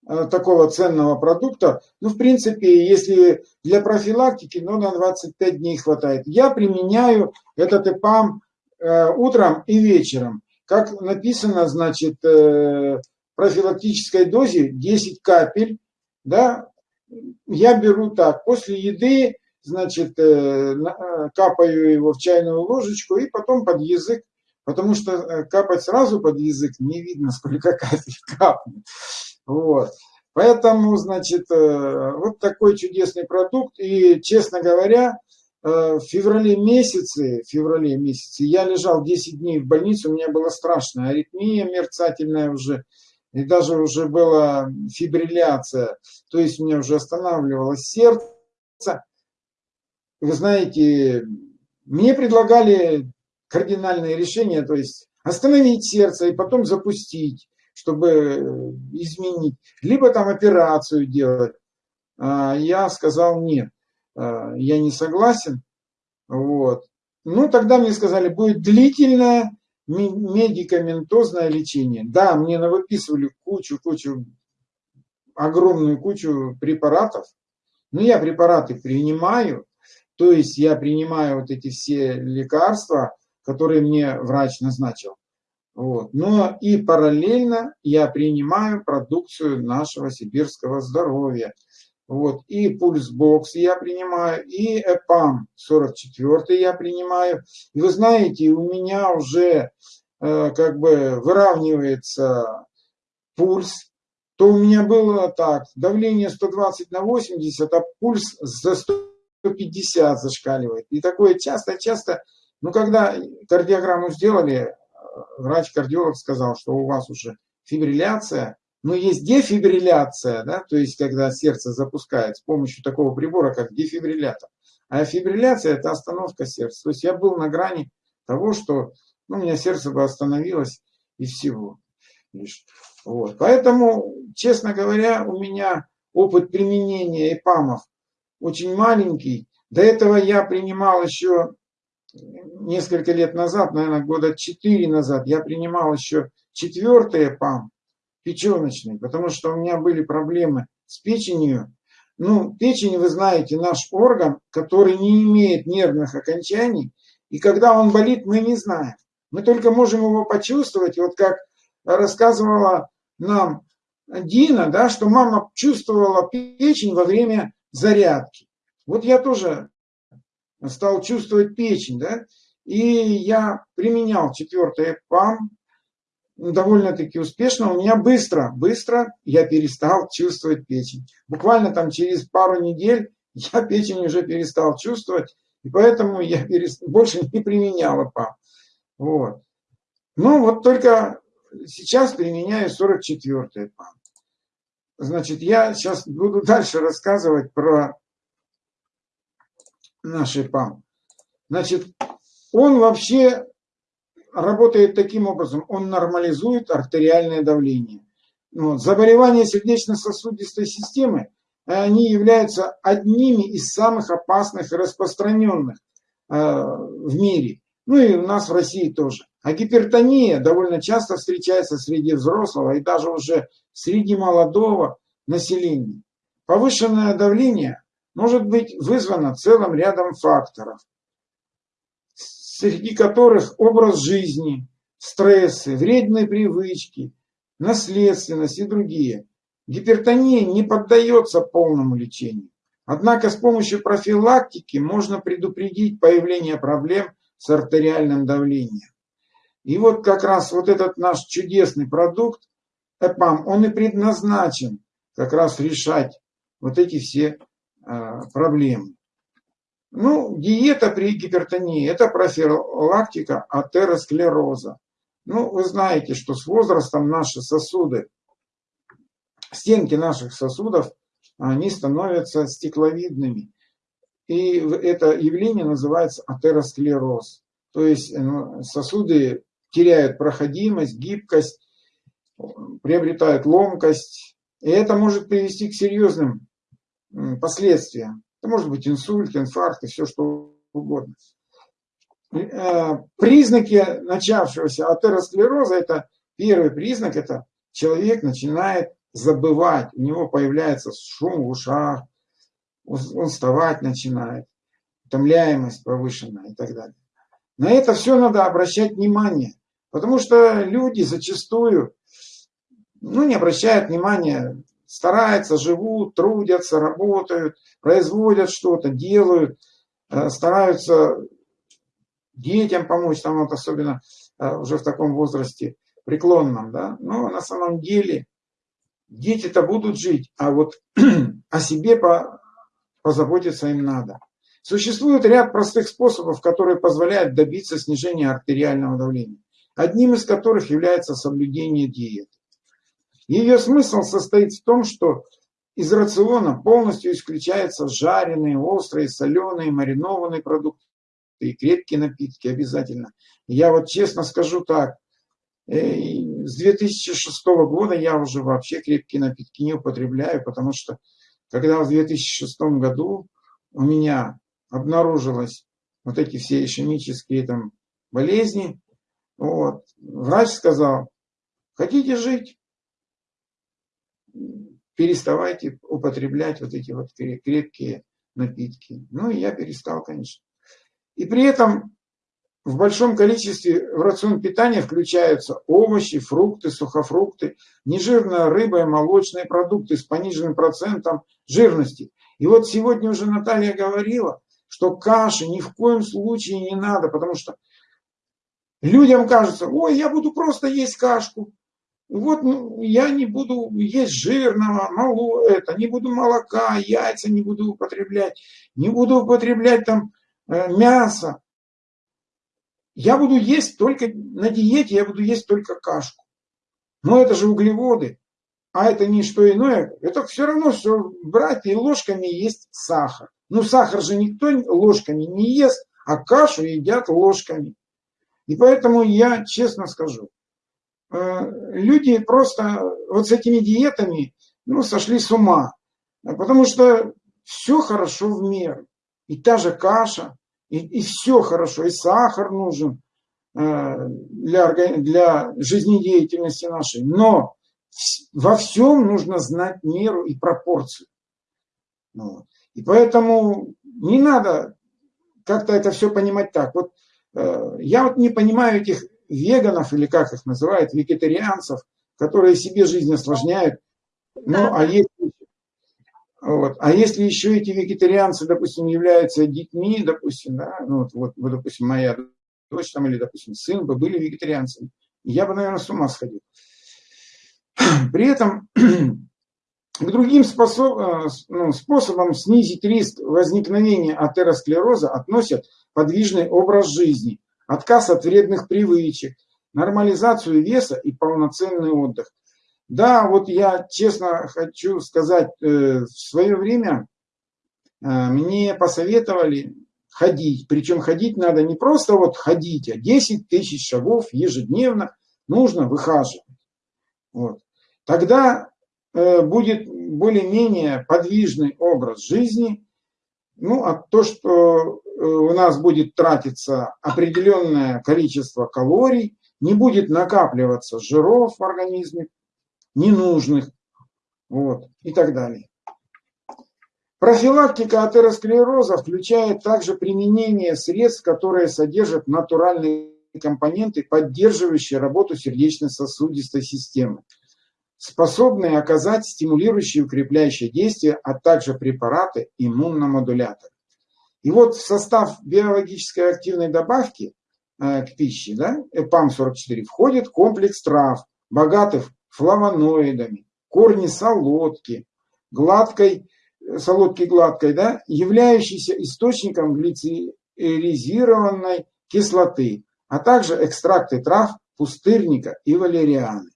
э, такого ценного продукта. Ну, в принципе, если для профилактики, ну, на 25 дней хватает. Я применяю этот ЭПАМ э, утром и вечером. Как написано, значит, э, профилактической дозе 10 капель, да, я беру так, после еды, значит, э, э, капаю его в чайную ложечку и потом под язык, потому что капать сразу под язык не видно, сколько капель [LAUGHS] капнет. Вот. Поэтому, значит, вот такой чудесный продукт. И, честно говоря, в феврале месяце, в феврале месяце я лежал 10 дней в больнице, у меня была страшная аритмия мерцательная уже, и даже уже была фибрилляция, то есть у меня уже останавливалось сердце. Вы знаете, мне предлагали кардинальные решения, то есть остановить сердце и потом запустить, чтобы изменить, либо там операцию делать. а, я сказал нет, я не согласен. Вот. Ну, тогда мне сказали, будет длительное медикаментозное лечение. Да, мне навыписывали кучу-кучу, огромную кучу препаратов, но я препараты принимаю, то есть я принимаю вот эти все лекарства, которые мне врач назначил. Вот. Но и параллельно я принимаю продукцию нашего сибирского здоровья. Вот. И пульсбокс я принимаю, и ЭПАМ 44 я принимаю. И вы знаете, у меня уже э, как бы выравнивается пульс. То у меня было так, давление 120 на 80, а пульс за 150 зашкаливает. И такое часто-часто, ну когда кардиограмму сделали, врач-кардиолог сказал, что у вас уже фибрилляция, но есть дефибрилляция, да, то есть когда сердце запускает с помощью такого прибора, как дефибриллятор. А фибрилляция – это остановка сердца. То есть я был на грани того, что ну, у меня сердце бы остановилось и всего лишь. Вот. Поэтому, честно говоря, у меня опыт применения ЭПАМов очень маленький. До этого я принимал еще несколько лет назад, наверное, года 4 назад, я принимал еще четвертый ПАМ, печеночный, потому что у меня были проблемы с печенью. Ну, печень, вы знаете, наш орган, который не имеет нервных окончаний, и когда он болит, мы не знаем. Мы только можем его почувствовать, вот как рассказывала нам Дина, да, что мама чувствовала печень во время зарядки. Вот я тоже стал чувствовать печень, да, и я применял четвертый ПАМ довольно-таки успешно. У меня быстро, быстро я перестал чувствовать печень. Буквально там через пару недель [LAUGHS] я печень уже перестал чувствовать, и поэтому я [LAUGHS] перест... больше не применял ПАМ. Вот. Ну вот только сейчас применяю 44-й ПАМ. Значит, я сейчас буду [LAUGHS] дальше рассказывать про нашей ПАМ. Значит, он вообще работает таким образом, он нормализует артериальное давление. Вот. Заболевания сердечно-сосудистой системы, они являются одними из самых опасных и распространенных э, в мире. Ну и у нас в России тоже. А гипертония довольно часто встречается среди взрослого и даже уже среди молодого населения. Повышенное давление может быть вызвано целым рядом факторов, среди которых образ жизни, стрессы, вредные привычки, наследственность и другие. Гипертония не поддается полному лечению. Однако с помощью профилактики можно предупредить появление проблем с артериальным давлением. И вот как раз вот этот наш чудесный продукт, ЭПАМ, он и предназначен как раз решать вот эти все а, проблем. Ну, диета при гипертонии – это профилактика атеросклероза. Ну, вы знаете, что с возрастом наши сосуды, стенки наших сосудов, они становятся стекловидными. И это явление называется атеросклероз. То есть ну, сосуды теряют проходимость, гибкость, приобретают ломкость. И это может привести к серьезным последствия. Это может быть инсульт, инфаркт и все что угодно. Э, признаки начавшегося атеросклероза, это первый признак, это человек начинает забывать, у него появляется шум в ушах, он вставать начинает, утомляемость повышенная и так далее. На это все надо обращать внимание, потому что люди зачастую ну, не обращают внимания стараются, живут, трудятся, работают, производят что-то, делают, э, стараются детям помочь, там вот особенно э, уже в таком возрасте преклонном, да, но на самом деле дети-то будут жить, а вот [CLEARS THROAT] о себе по, позаботиться им надо. Существует ряд простых способов, которые позволяют добиться снижения артериального давления, одним из которых является соблюдение диеты. Ее смысл состоит в том, что из рациона полностью исключаются жареные, острые, соленые, маринованные продукты и крепкие напитки обязательно. Я вот честно скажу так, э, с 2006 года я уже вообще крепкие напитки не употребляю, потому что когда в 2006 году у меня обнаружилось вот эти все ишемические там болезни, вот, врач сказал, хотите жить, переставайте употреблять вот эти вот крепкие напитки. Ну и я перестал, конечно. И при этом в большом количестве в рацион питания включаются овощи, фрукты, сухофрукты, нежирная рыба и молочные продукты с пониженным процентом жирности. И вот сегодня уже Наталья говорила, что каши ни в коем случае не надо, потому что людям кажется, ой, я буду просто есть кашку. Вот ну, я не буду есть жирного, мало это, не буду молока, яйца не буду употреблять, не буду употреблять там э, мясо. Я буду есть только на диете, я буду есть только кашку. Но это же углеводы, а это не что иное. Это все равно все брать и ложками есть сахар. Ну сахар же никто ложками не ест, а кашу едят ложками. И поэтому я честно скажу, люди просто вот с этими диетами ну, сошли с ума. Потому что все хорошо в меру. И та же каша, и, и все хорошо, и сахар нужен э, для, для жизнедеятельности нашей. Но во всем нужно знать меру и пропорцию. Вот. И поэтому не надо как-то это все понимать так. Вот э, я вот не понимаю этих веганов, или как их называют, вегетарианцев, которые себе жизнь осложняют. Ну, а есть вот. А если еще эти вегетарианцы, допустим, являются детьми, допустим, да, ну вот, вот, допустим, моя дочь там, или, допустим, сын бы были вегетарианцами, я бы, наверное, с ума сходил. [CLEARS THROAT] При этом [CLEARS THROAT] к другим способ, э, ну, способам снизить риск возникновения атеросклероза относят подвижный образ жизни, отказ от вредных привычек, нормализацию веса и полноценный отдых. Да, вот я честно хочу сказать, э, в свое время э, мне посоветовали ходить. Причем ходить надо не просто вот ходить, а 10 тысяч шагов ежедневно нужно выхаживать. Вот. Тогда э, будет более-менее подвижный образ жизни. Ну, а то, что у нас будет тратиться определенное количество калорий, не будет накапливаться жиров в организме, ненужных, вот, и так далее. Профилактика атеросклероза включает также применение средств, которые содержат натуральные компоненты, поддерживающие работу сердечно-сосудистой системы, способные оказать стимулирующие и укрепляющие действия, а также препараты иммуномодуляторы. И вот в состав биологической активной добавки э, к пище, да, ЭПАМ-44, входит комплекс трав, богатых флавоноидами, корни солодки, гладкой, э, солодки гладкой, да, являющейся источником глицеризированной кислоты, а также экстракты трав пустырника и валерианы.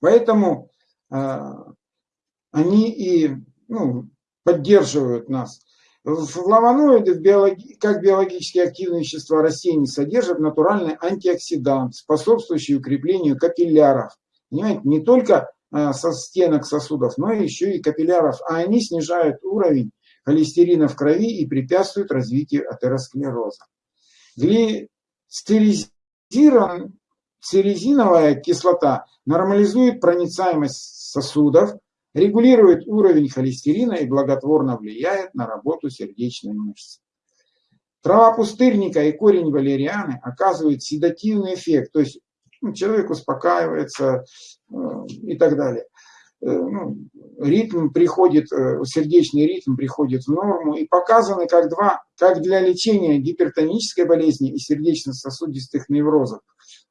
Поэтому э, они и ну, поддерживают нас. Флавоноиды, биологи, как биологически активные вещества растений, содержат натуральный антиоксидант, способствующий укреплению капилляров, понимаете, не только а, со стенок сосудов, но еще и капилляров, а они снижают уровень холестерина в крови и препятствуют развитию атеросклероза. Глицеризиновая кислота нормализует проницаемость сосудов, регулирует уровень холестерина и благотворно влияет на работу сердечной мышцы. Трава пустырника и корень валерианы оказывают седативный эффект, то есть ну, человек успокаивается э, и так далее. Э, ну, ритм приходит, э, сердечный ритм приходит в норму и показаны как, два, как для лечения гипертонической болезни и сердечно-сосудистых неврозов,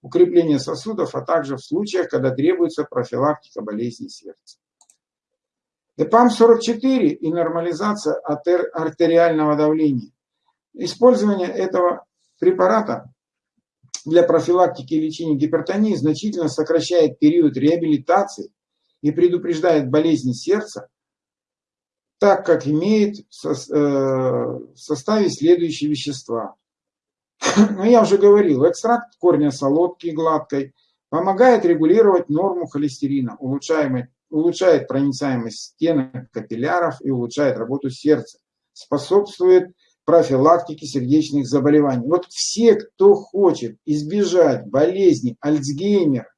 укрепление сосудов, а также в случаях, когда требуется профилактика болезней сердца. ЭПАМ-44 и нормализация артериального давления. Использование этого препарата для профилактики и лечения гипертонии значительно сокращает период реабилитации и предупреждает болезни сердца, так как имеет э, в составе следующие вещества. [CLEARS THROAT] Но я уже говорил, экстракт корня солодки гладкой помогает регулировать норму холестерина, улучшаемой улучшает проницаемость стенок капилляров и улучшает работу сердца. Способствует профилактике сердечных заболеваний. Вот все, кто хочет избежать болезни Альцгеймера,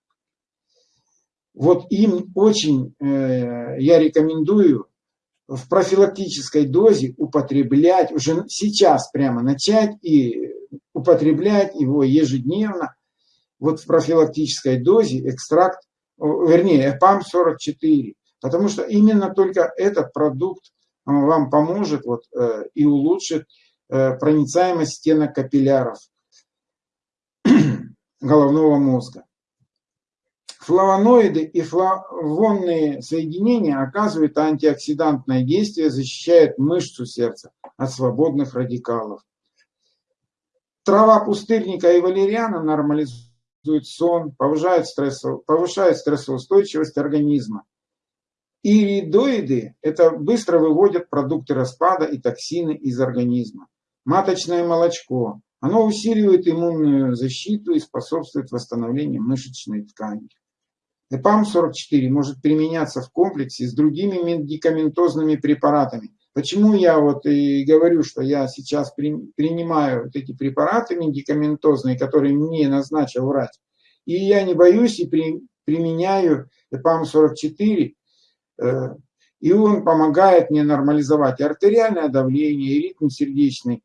вот им очень э, я рекомендую в профилактической дозе употреблять, уже сейчас прямо начать и употреблять его ежедневно, вот в профилактической дозе экстракт, вернее, ЭПАМ-44, потому что именно только этот продукт вам поможет вот, э, и улучшит э, проницаемость стенок капилляров [CLEARS THROAT] головного мозга. Флавоноиды и флавонные соединения оказывают антиоксидантное действие, защищают мышцу сердца от свободных радикалов. Трава пустырника и валериана нормализует сон, повышает, стрессов, повышает стрессоустойчивость организма. Иридоиды – это быстро выводят продукты распада и токсины из организма. Маточное молочко. Оно усиливает иммунную защиту и способствует восстановлению мышечной ткани. ЭПАМ-44 может применяться в комплексе с другими медикаментозными препаратами. Почему я вот и говорю, что я сейчас при, принимаю вот эти препараты медикаментозные, которые мне назначил врач, и я не боюсь и при, применяю ЭПАМ-44, э, и он помогает мне нормализовать артериальное давление, и ритм сердечный,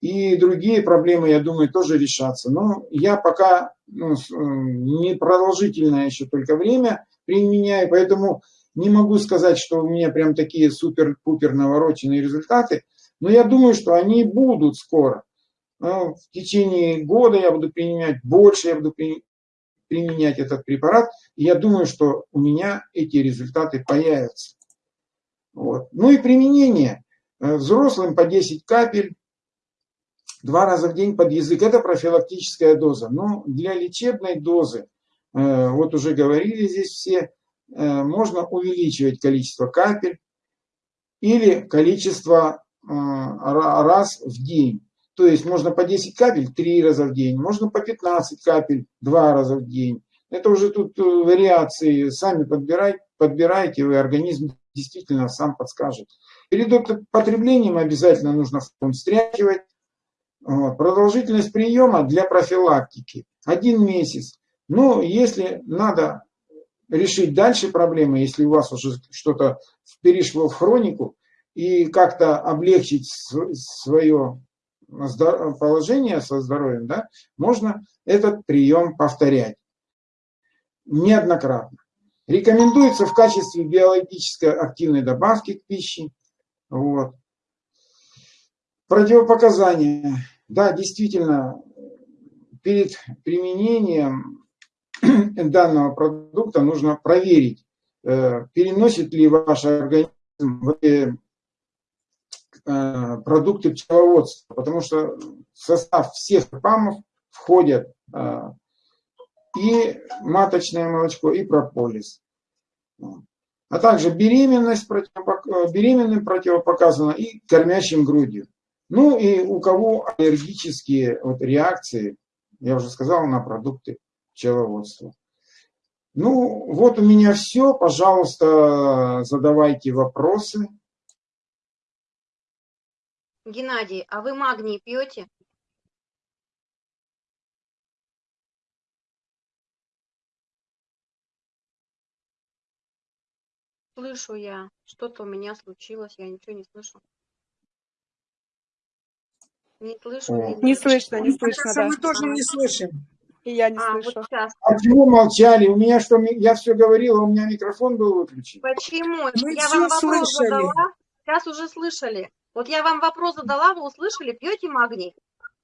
и другие проблемы, я думаю, тоже решатся. Но я пока ну, не продолжительное еще только время применяю, поэтому не могу сказать, что у меня прям такие супер-пупер навороченные результаты, но я думаю, что они будут скоро. Ну, в течение года я буду применять больше, я буду применять этот препарат, и я думаю, что у меня эти результаты появятся. Вот. Ну и применение. Э, взрослым по 10 капель, два раза в день под язык. Это профилактическая доза. Но для лечебной дозы, э, вот уже говорили здесь все, можно увеличивать количество капель или количество э, раз в день. То есть можно по 10 капель 3 раза в день, можно по 15 капель 2 раза в день. Это уже тут вариации, сами подбирайте, подбирайте, и организм действительно сам подскажет. Перед потреблением обязательно нужно фон встряхивать, Продолжительность приема для профилактики один месяц. Но если надо решить дальше проблемы, если у вас уже что-то перешло в хронику, и как-то облегчить свое положение со здоровьем, да, можно этот прием повторять неоднократно. Рекомендуется в качестве биологически активной добавки к пище. Вот. Противопоказания. Да, действительно, перед применением [CLEARS THROAT] данного продукта нужно проверить, э, переносит ли ваш организм э, продукты пчеловодства, потому что в состав всех памов входят э, и маточное молочко, и прополис. А также беременность беременным противопоказана и кормящим грудью. Ну и у кого аллергические вот реакции, я уже сказал, на продукты пчеловодства. Ну, вот у меня все. Пожалуйста, задавайте вопросы. Геннадий, а вы магний пьете? Слышу я. Что-то у меня случилось, я ничего не слышу. Не слышу. Не слышно, не слышно, Кажется, да. мы тоже не слышим. И я не А, вот слышу. сейчас. А почему молчали? У меня что, я все говорила, у меня микрофон был выключен. Почему? Мы я вам вопрос слышали. задала, сейчас уже слышали. Вот я вам вопрос задала, вы услышали, пьете магний?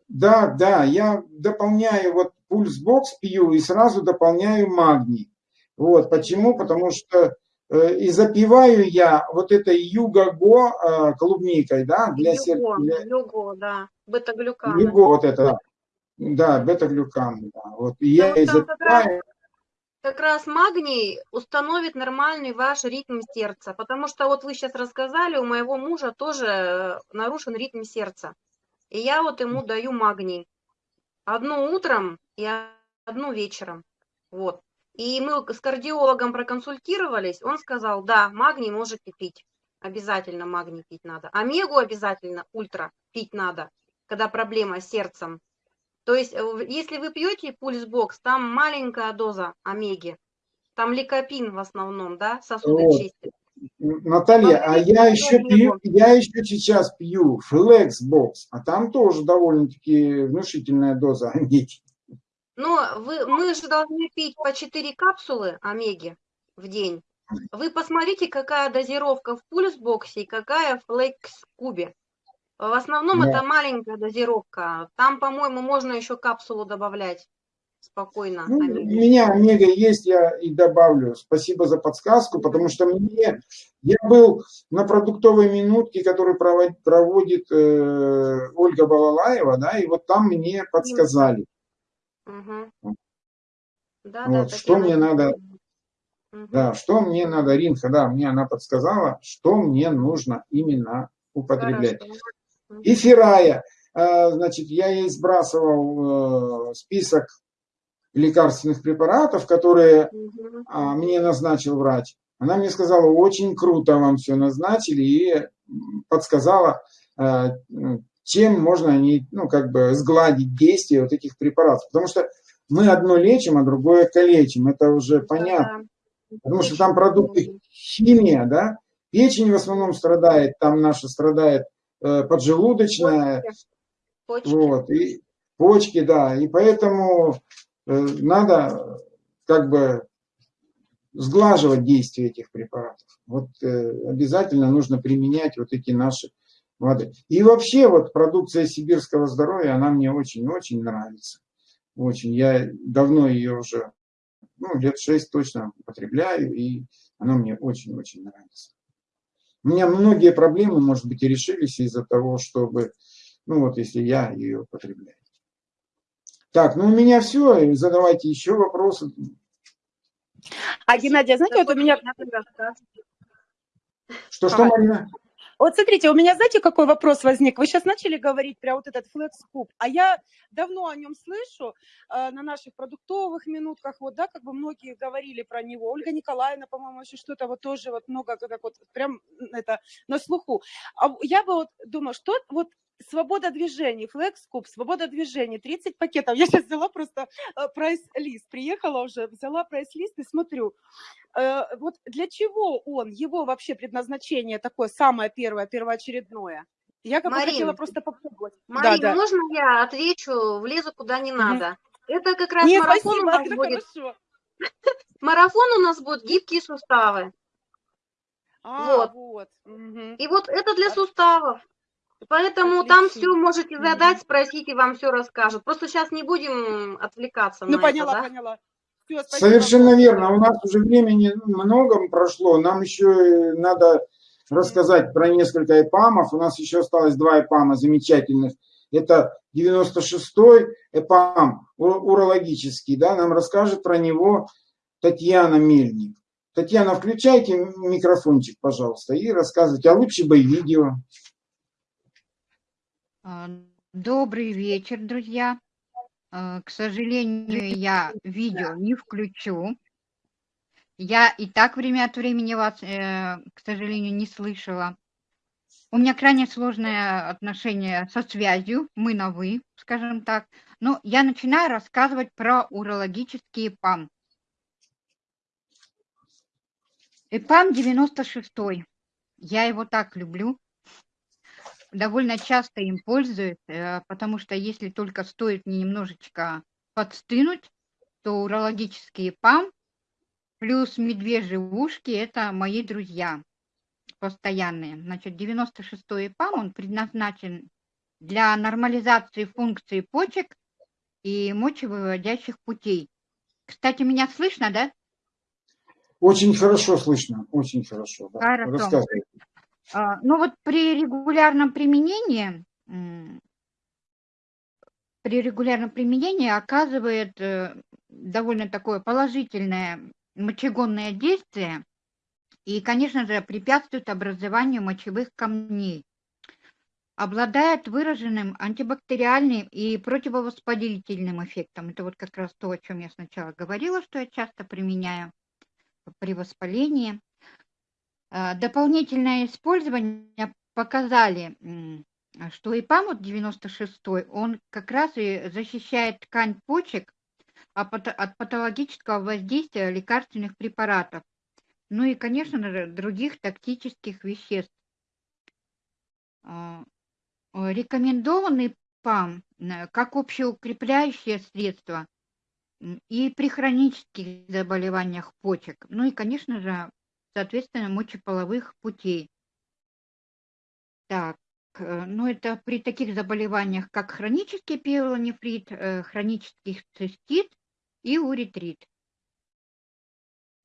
Да, да, я дополняю вот пульсбокс пью и сразу дополняю магний. Вот, почему? Потому что э, и запиваю я вот этой юго-го э, клубникой, да, для сердца. Юго, Для... юго, да, бета-глюканы. Юго вот это, да, бета-глюкан, да. Вот, и я Потому и что как раз-. Как раз магний установит нормальный ваш ритм сердца, потому что вот вы сейчас рассказали, у моего мужа тоже э, нарушен ритм сердца. И я вот ему даю магний. Одну утром и одну вечером. Вот. И мы с кардиологом проконсультировались, он сказал, да, магний можете пить, обязательно магний пить надо. Омегу обязательно, ультра, пить надо, когда проблема с сердцем. То есть, э, если вы пьете пульсбокс, там маленькая доза омеги, там ликопин в основном, да, сосуды Вот. чистит. Наталья, а я еще пью, я еще сейчас пью Flexbox, а там тоже довольно-таки внушительная доза омеги. Но вы, мы же должны пить по 4 капсулы омеги в день. Вы посмотрите, какая дозировка в пульсбоксе и какая в флекс-кубе. В основном Да. это маленькая дозировка. Там, по-моему, можно еще капсулу добавлять спокойно. Ну, у омеги. меня омега есть, я и добавлю. Спасибо за подсказку, потому что мне я был на продуктовой минутке, которую проводит, проводит э, Ольга Балалаева, да, и вот там мне подсказали. Да, Вот, да, что мне надо-. Да, что мне надо, Ринха, да, мне она подсказала, что мне нужно именно употреблять. Хорошо. И Фирая, э, значит, я ей сбрасывал э, список лекарственных препаратов, которые а, мне назначил врач. Она мне сказала, очень круто вам все назначили и подсказала, э, чем можно они, ну, как бы сгладить действие вот этих препаратов. Потому что мы одно лечим, а другое калечим. Это уже понятно. Да. Потому что там продукты химия, да. Печень в основном страдает, там наша страдает поджелудочная, Почки. вот, и почки, да, и поэтому э, надо как бы сглаживать действие этих препаратов. Вот э, обязательно нужно применять вот эти наши воды. И вообще вот продукция сибирского здоровья, она мне очень-очень нравится. Очень. Я давно ее уже, ну, лет шесть точно употребляю, и она мне очень-очень нравится. У меня многие проблемы, может быть, и решились из-за того, чтобы, ну вот если я ее употребляю. Так, ну у меня все, задавайте еще вопросы. А, Геннадий, а знаете, вот у меня... Что-что, Ага. Марина? Вот смотрите, у меня, знаете, какой вопрос возник? Вы сейчас начали говорить про вот этот Cube, а я давно о нем слышу э, на наших продуктовых минутках, вот, да, как бы многие говорили про него. Ольга Николаевна, по-моему, еще что-то вот тоже вот много, как вот прям это на слуху. А я бы вот думаю, что вот свобода движений, Cube, свобода движений, 30 пакетов. [LAUGHS] Я сейчас взяла просто э, прайс-лист, приехала уже, взяла прайс-лист и смотрю, Э, вот для чего он, его вообще предназначение такое самое первое, первоочередное? Я как бы хотела просто попробовать. Марин, да, да. можно я отвечу, влезу куда не надо? Это как раз Нет, марафон у спасибо, нас это будет. хорошо. [LAUGHS] Марафон у нас будет гибкие суставы. А, Вот. вот. мгм. И вот это для суставов. Поэтому там все можете задать, спросить, и вам все расскажут. Просто сейчас не будем отвлекаться Ну, на поняла, это, да? поняла. Спасибо Совершенно верно. У нас уже времени много прошло. Нам еще надо рассказать про несколько эпамов. У нас еще осталось два эпама замечательных. Это 96-й эпам урологический. Да, нам расскажет про него Татьяна Мельник. Татьяна, включайте микрофончик, пожалуйста, и рассказывайте. А лучше бы видео. А, Добрый вечер, друзья. А, К сожалению, я видео не включу. Я и так время от времени вас, э, к сожалению, не слышала. У меня крайне сложное отношение со связью, мы на «вы», скажем так. Но я начинаю рассказывать про урологический ЭПАМ. ЭПАМ 96 Я его так люблю. Довольно часто им пользуюсь, э, потому что если только стоит мне немножечко подстынуть, то урологический ЭПАМ плюс медвежьи ушки – это мои друзья постоянные. Значит, 96-й ЭПАМ, он предназначен для нормализации функции почек и мочевыводящих путей. Кстати, меня слышно, да? Очень хорошо слышно, очень хорошо. Да. Хорошо. А, Ну вот при регулярном применении, при регулярном применении оказывает э, довольно такое положительное мочегонное действие и, конечно же, препятствует образованию мочевых камней. обладает выраженным антибактериальным и противовоспалительным эффектом. Это вот как раз то, о чем я сначала говорила, что я часто применяю при воспалении. А, дополнительное использование показали, что ИПАМ вот 96 он как раз и защищает ткань почек от патологического воздействия лекарственных препаратов, ну и, конечно других токсических веществ. А, рекомендованный ПАМ как общеукрепляющее средство и при хронических заболеваниях почек, ну и, конечно же, соответственно, мочеполовых путей. Так, э, ну это при таких заболеваниях, как хронический пиелонефрит, э, хронический цистит и уретрит.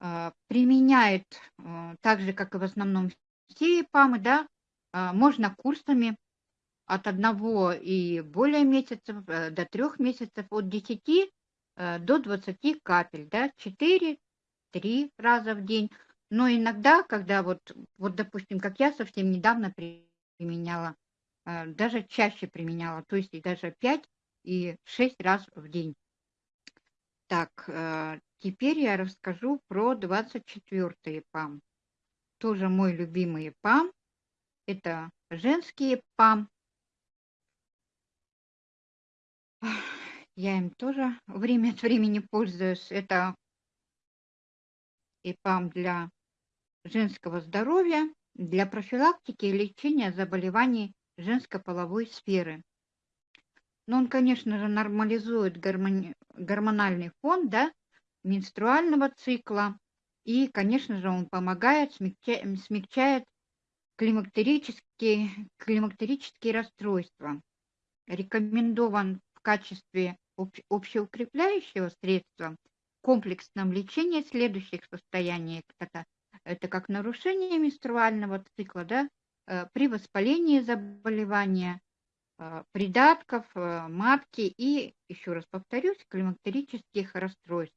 А, применяет э, так же, как и в основном все ПАМы, да, а, можно курсами от одного и более месяцев до трех месяцев, от 10 до 20 капель, да, 4-3 раза в день. Но иногда, когда вот, вот, допустим, как я совсем недавно применяла, э, даже чаще применяла, то есть и даже 5 и 6 раз в день. Так, э, теперь я расскажу про 24 ПАМ. Тоже мой любимый ПАМ. Это женские ПАМ. Я им тоже время от времени пользуюсь. Это ИПАМ для женского здоровья для профилактики и лечения заболеваний женской половой сферы. Но он, конечно же, нормализует гормони... гормональный фон да, менструального цикла. И, конечно же, он помогает, смягча... смягчает климактерические, климактерические расстройства. Рекомендован в качестве общеукрепляющего средства в комплексном лечении следующих состояний. Это это как нарушение менструального цикла, да, э, при воспалении заболевания, э, придатков, э, матки и, еще раз повторюсь, климактерических расстройств.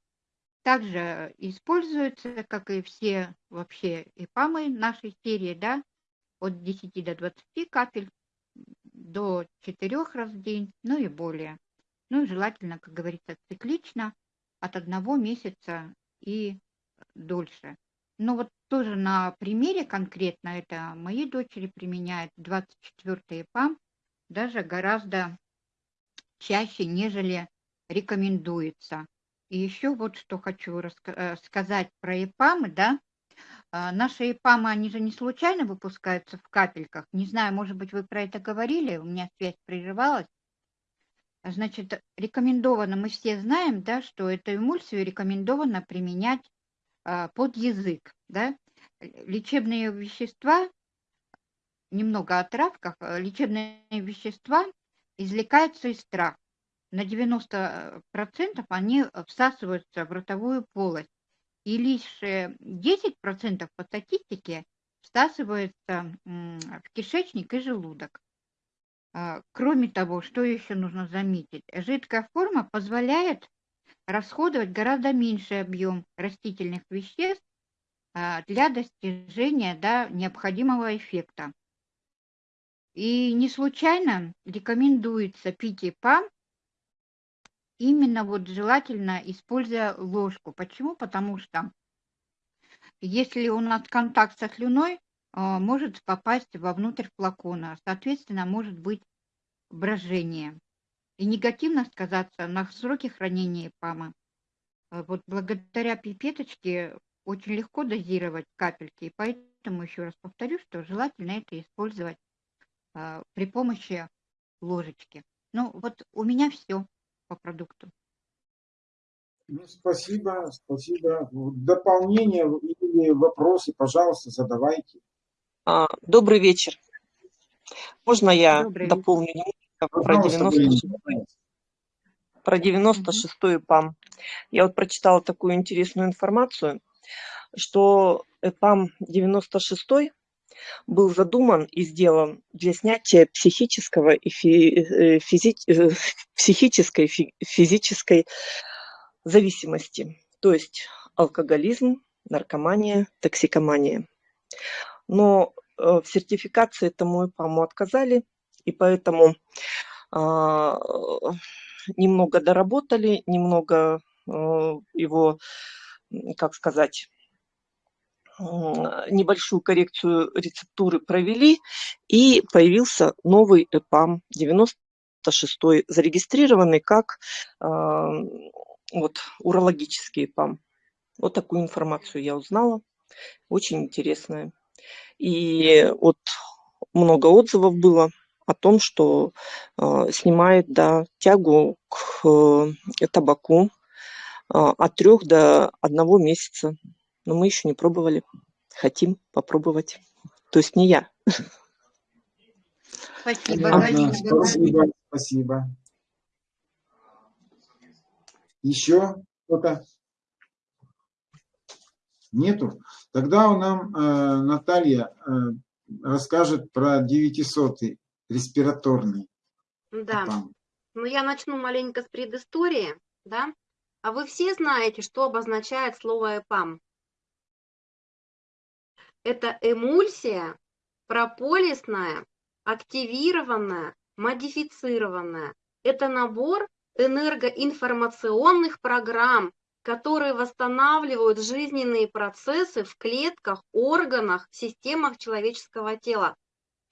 Также используется, как и все вообще ИПАМы нашей серии, да, от 10 до 20 капель до 4 раз в день, ну и более. Ну и желательно, как говорится, циклично от одного месяца и дольше. Но вот тоже на примере конкретно это мои дочери применяют 24 ПАМ даже гораздо чаще, нежели рекомендуется. И еще вот что хочу э, сказать про ИПАМы, да. А, наши ИПАМы, они же не случайно выпускаются в капельках. Не знаю, может быть, вы про это говорили, у меня связь прерывалась. Значит, рекомендовано, мы все знаем, да, что эту эмульсию рекомендовано применять под язык. Да? Лечебные вещества, немного о травках, э, лечебные вещества извлекаются из трав. На 90% они всасываются в ротовую полость. И лишь 10% по статистике всасывается в кишечник и желудок. А, кроме того, что еще нужно заметить? Жидкая форма позволяет расходовать гораздо меньший объем растительных веществ а, для достижения да, необходимого эффекта. И не случайно рекомендуется пить ИПА именно вот желательно используя ложку. Почему? Потому что если у нас контакт со слюной, а, может попасть вовнутрь флакона, соответственно, может быть брожение и негативно сказаться на сроке хранения ПАМа. Э, вот благодаря пипеточке очень легко дозировать капельки, и поэтому еще раз повторю, что желательно это использовать э, при помощи ложечки. Ну вот у меня все по продукту. Ну, спасибо, спасибо. Дополнения или вопросы, пожалуйста, задавайте. А, добрый вечер. Можно я Добрый дополню вечер про 96 про 96-ю ПАМ. Я вот прочитала такую интересную информацию, что ПАМ 96 был задуман и сделан для снятия психического и э, физи... Э, психической физической зависимости, то есть алкоголизм, наркомания, токсикомания. Но э, в сертификации этому ИПАМу отказали И поэтому а, немного доработали, немного а, его, как сказать, небольшую коррекцию рецептуры провели, и появился новый ЭПАМ 96 зарегистрированный как э, вот, урологический ЭПАМ. Вот такую информацию я узнала, очень интересная. И вот много отзывов было о том, что э, снимает да, тягу к э, табаку э, от трех до одного месяца но мы еще не пробовали. Хотим попробовать. То есть не я. Спасибо, спасибо, спасибо. Еще кто-то? Нету? Тогда у нам э, Наталья э, расскажет про 900 респираторный. Да. Там. Ну, я начну маленько с предыстории, да. А вы все знаете, что обозначает слово ЭПАМ? Это эмульсия прополисная, активированная, модифицированная. Это набор энергоинформационных программ, которые восстанавливают жизненные процессы в клетках, органах, системах человеческого тела.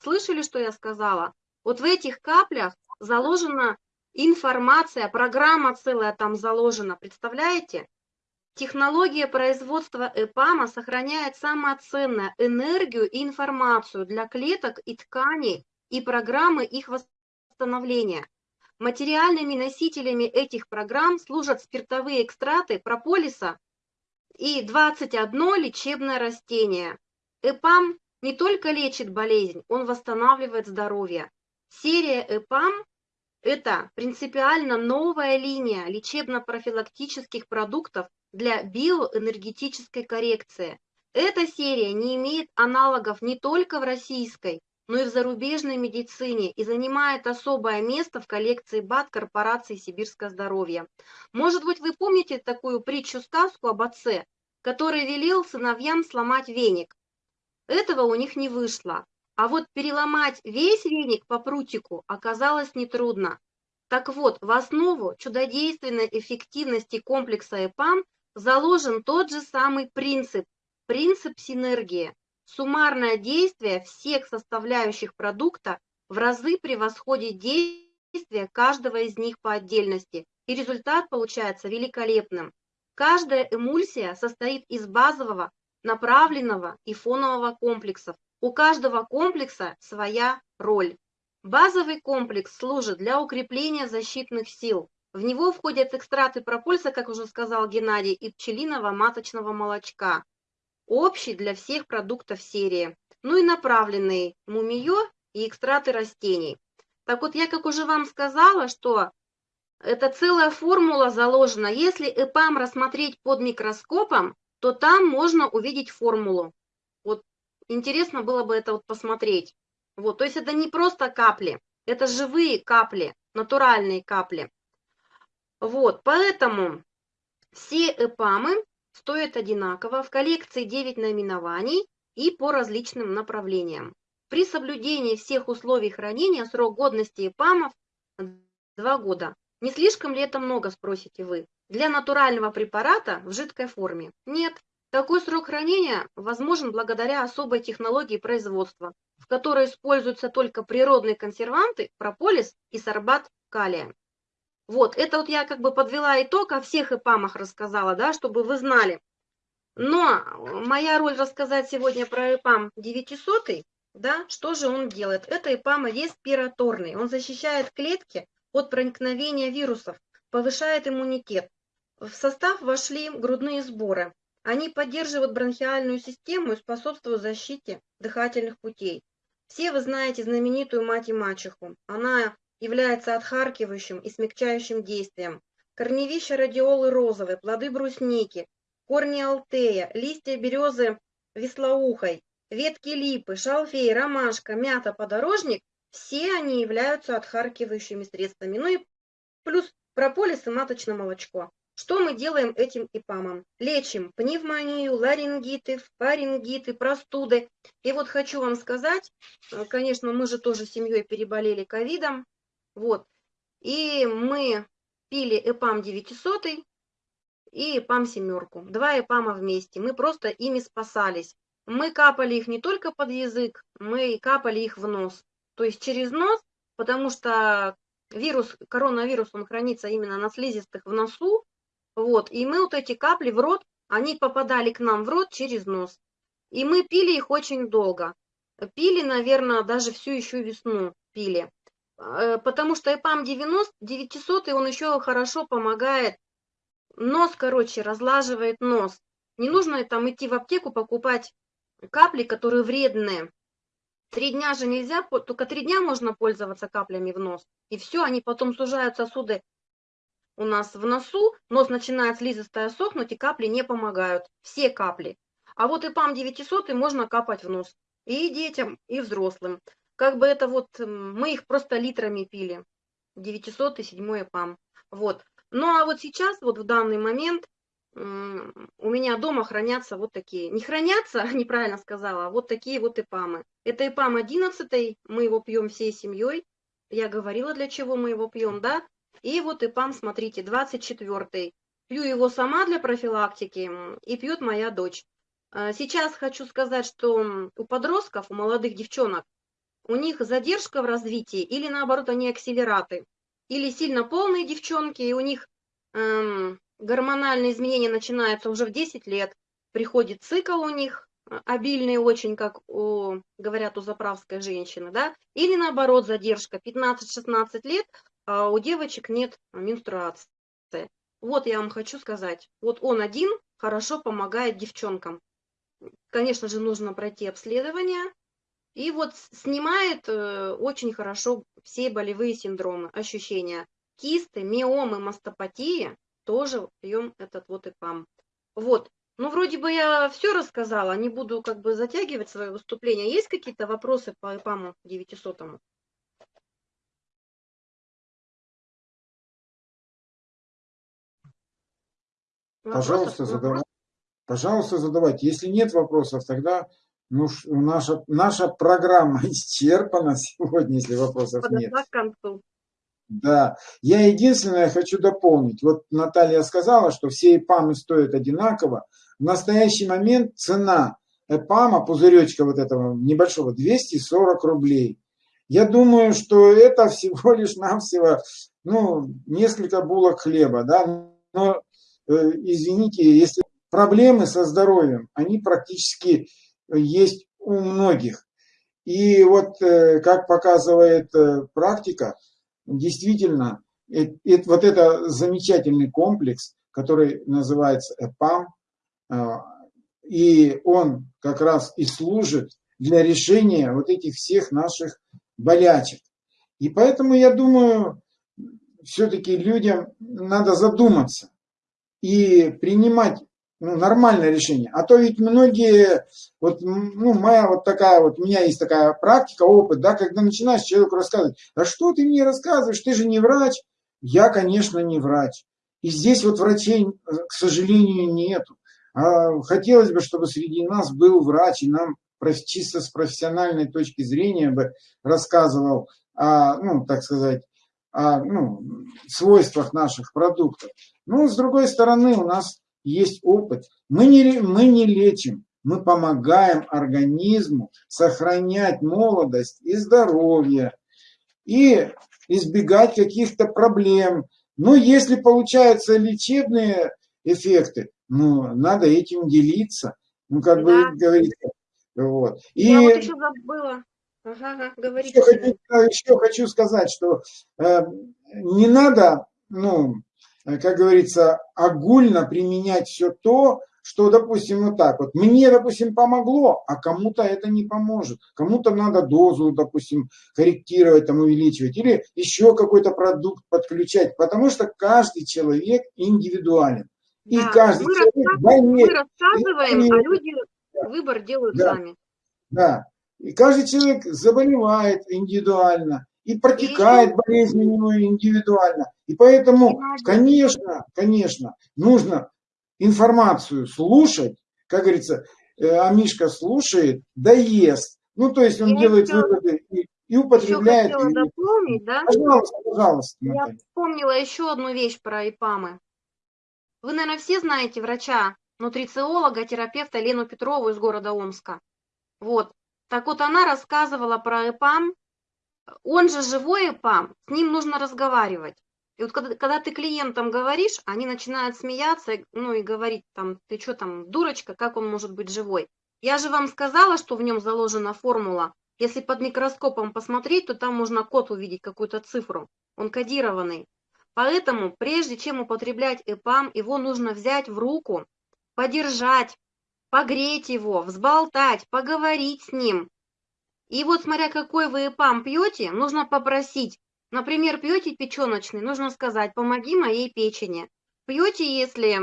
Слышали, что я сказала? Вот в этих каплях заложена информация, программа целая там заложена, представляете? Технология производства ЭПАМа сохраняет самое ценное – энергию и информацию для клеток и тканей и программы их восстановления. Материальными носителями этих программ служат спиртовые экстракты прополиса и 21 лечебное растение. ЭПАМ не только лечит болезнь, он восстанавливает здоровье. Серия ЭПАМ – это принципиально новая линия лечебно-профилактических продуктов для биоэнергетической коррекции. Эта серия не имеет аналогов не только в российской, но и в зарубежной медицине и занимает особое место в коллекции БАТ корпорации «Сибирское здоровье». Может быть, вы помните такую притчу-сказку об отце, который велел сыновьям сломать веник. Этого у них не вышло. А вот переломать весь веник по прутику оказалось нетрудно. Так вот, в основу чудодейственной эффективности комплекса ЭПАМ заложен тот же самый принцип, принцип синергии. Суммарное действие всех составляющих продукта в разы превосходит действие каждого из них по отдельности, и результат получается великолепным. Каждая эмульсия состоит из базового, направленного и фонового комплексов. У каждого комплекса своя роль. Базовый комплекс служит для укрепления защитных сил, в него входят экстракты пропульса, как уже сказал Геннадий, и пчелиного маточного молочка. Общий для всех продуктов серии. Ну и направленные мумиё и экстракты растений. Так вот, я как уже вам сказала, что это целая формула заложена. Если ЭПАМ рассмотреть под микроскопом, то там можно увидеть формулу. Вот интересно было бы это вот посмотреть. Вот, то есть это не просто капли, это живые капли, натуральные капли. Вот, поэтому все ЭПАМы стоят одинаково, в коллекции 9 наименований и по различным направлениям. При соблюдении всех условий хранения срок годности ЭПАМов 2 года. Не слишком ли это много, спросите вы? Для натурального препарата в жидкой форме? Нет. Такой срок хранения возможен благодаря особой технологии производства, в которой используются только природные консерванты, прополис и сорбат калия. Вот, это вот я как бы подвела итог, о всех ИПАМах рассказала, да, чтобы вы знали. Но моя роль рассказать сегодня про ИПАМ 900, да, что же он делает? Это ИПАМ респираторный, он защищает клетки от проникновения вирусов, повышает иммунитет. В состав вошли грудные сборы. Они поддерживают бронхиальную систему и способствуют защите дыхательных путей. Все вы знаете знаменитую мать и мачеху. Она является отхаркивающим и смягчающим действием. Корневища радиолы розовые, плоды брусники, корни алтея, листья березы веслоухой, ветки липы, шалфей, ромашка, мята, подорожник – все они являются отхаркивающими средствами. Ну и плюс прополис и маточное молочко. Что мы делаем этим ИПАМом? Лечим пневмонию, ларингиты, фарингиты, простуды. И вот хочу вам сказать, э, конечно, мы же тоже семьей переболели ковидом, вот, и мы пили ЭПАМ 900 и ЭПАМ семерку, два ЭПАМа вместе, мы просто ими спасались. Мы капали их не только под язык, мы капали их в нос, то есть через нос, потому что вирус, коронавирус, он хранится именно на слизистых в носу, вот, и мы вот эти капли в рот, они попадали к нам в рот через нос. И мы пили их очень долго. Пили, наверное, даже всю еще весну пили. Э, потому что ЭПАМ 90, 900, он еще хорошо помогает. Нос, короче, разлаживает нос. Не нужно там идти в аптеку покупать капли, которые вредные. Три дня же нельзя, только три дня можно пользоваться каплями в нос. И все, они потом сужают сосуды у нас в носу, нос начинает слизистая сохнуть, и капли не помогают. Все капли. А вот и ПАМ 900 можно капать в нос. И детям, и взрослым. Как бы это вот, мы их просто литрами пили. 900 и 7 ПАМ. Вот. Ну а вот сейчас, вот в данный момент, у меня дома хранятся вот такие. Не хранятся, [LAUGHS] неправильно сказала, а вот такие вот ИПАМы. Это ИПАМ 11, мы его пьем всей семьей. Я говорила, для чего мы его пьем, да? И вот ИПАМ, смотрите, 24-й. Пью его сама для профилактики и пьет моя дочь. А, сейчас хочу сказать, что у подростков, у молодых девчонок, у них задержка в развитии или наоборот они акселераты. Или сильно полные девчонки, и у них эм, гормональные изменения начинаются уже в 10 лет. Приходит цикл у них, а, обильный очень, как у, говорят у заправской женщины, да, или наоборот задержка 15-16 лет, а у девочек нет менструации. Вот я вам хочу сказать, вот он один хорошо помогает девчонкам. Конечно же, нужно пройти обследование, и вот снимает э, очень хорошо все болевые синдромы, ощущения. Кисты, миомы, мастопатии, тоже пьем этот вот ИПАМ. Вот, ну вроде бы я все рассказала, не буду как бы затягивать свое выступление. Есть какие-то вопросы по ИПАМу 900? -му? Пожалуйста, задавайте. Пожалуйста, задавайте. Если нет вопросов, тогда ну, наша, наша программа [LAUGHS] исчерпана сегодня, если вопросов Подошла нет. к концу. Да, я единственное хочу дополнить. Вот Наталья сказала, что все ИПАМы стоят одинаково. В настоящий момент цена ЭПАМа, пузыречка вот этого небольшого, 240 рублей. Я думаю, что это всего лишь навсего ну, несколько булок хлеба, да, но извините, если проблемы со здоровьем, они практически есть у многих. И вот, э, как показывает э, практика, действительно, вот это замечательный комплекс, который называется ЭПАМ, и он как раз и служит для решения вот этих всех наших болячек. И поэтому я думаю, все-таки людям надо задуматься, и принимать ну, нормальное решение. А то ведь многие, вот, ну, моя вот такая вот, у меня есть такая практика, опыт, да, когда начинаешь человеку рассказывать, а что ты мне рассказываешь, ты же не врач. Я, конечно, не врач. И здесь вот врачей, к сожалению, нету. А хотелось бы, чтобы среди нас был врач, и нам чисто с профессиональной точки зрения бы рассказывал, о, ну, так сказать, о ну, свойствах наших продуктов. Но с другой стороны у нас есть опыт. Мы не, мы не лечим, мы помогаем организму сохранять молодость и здоровье и избегать каких-то проблем. Но если получаются лечебные эффекты, ну, надо этим делиться. Ну, как да. бы говорится. Вот. И... Я вот еще забыла. Ага, говорите. Еще хочу, еще хочу сказать, что э, не надо, ну, э, как говорится, огульно применять все то, что, допустим, вот так вот. Мне, допустим, помогло, а кому-то это не поможет. Кому-то надо дозу, допустим, корректировать, там, увеличивать. Или еще какой-то продукт подключать. Потому что каждый человек индивидуален. И да, каждый мы человек больнее. Мы рассказываем, а люди выбор делают да. сами. Да. И каждый человек заболевает индивидуально. и протекает болезнь у него индивидуально. И поэтому, конечно, конечно, нужно информацию слушать, как говорится, э, а Мишка слушает, да ест. Ну, то есть он Я делает еще- выводы и, и употребляет. хотела и- дополнить, да? Пожалуйста, пожалуйста, Я Наталья. вспомнила еще одну вещь про ИПАМы. Вы, наверное, все знаете врача, нутрициолога, терапевта Лену Петрову из города Омска. Вот. Так вот, она рассказывала про ИПАМ. Он же живой ИПАМ, с ним нужно разговаривать. И вот когда, когда ты клиентам говоришь, они начинают смеяться, ну и говорить там, ты что там, дурочка, как он может быть живой? Я же вам сказала, что в нем заложена формула. Если под микроскопом посмотреть, то там можно код увидеть, какую-то цифру. Он кодированный. Поэтому, прежде чем употреблять ЭПАМ, его нужно взять в руку, подержать, погреть его, взболтать, поговорить с ним. И вот смотря какой вы ЭПАМ пьете, нужно попросить. Например, пьете печеночный, нужно сказать, помоги моей печени. Пьете, если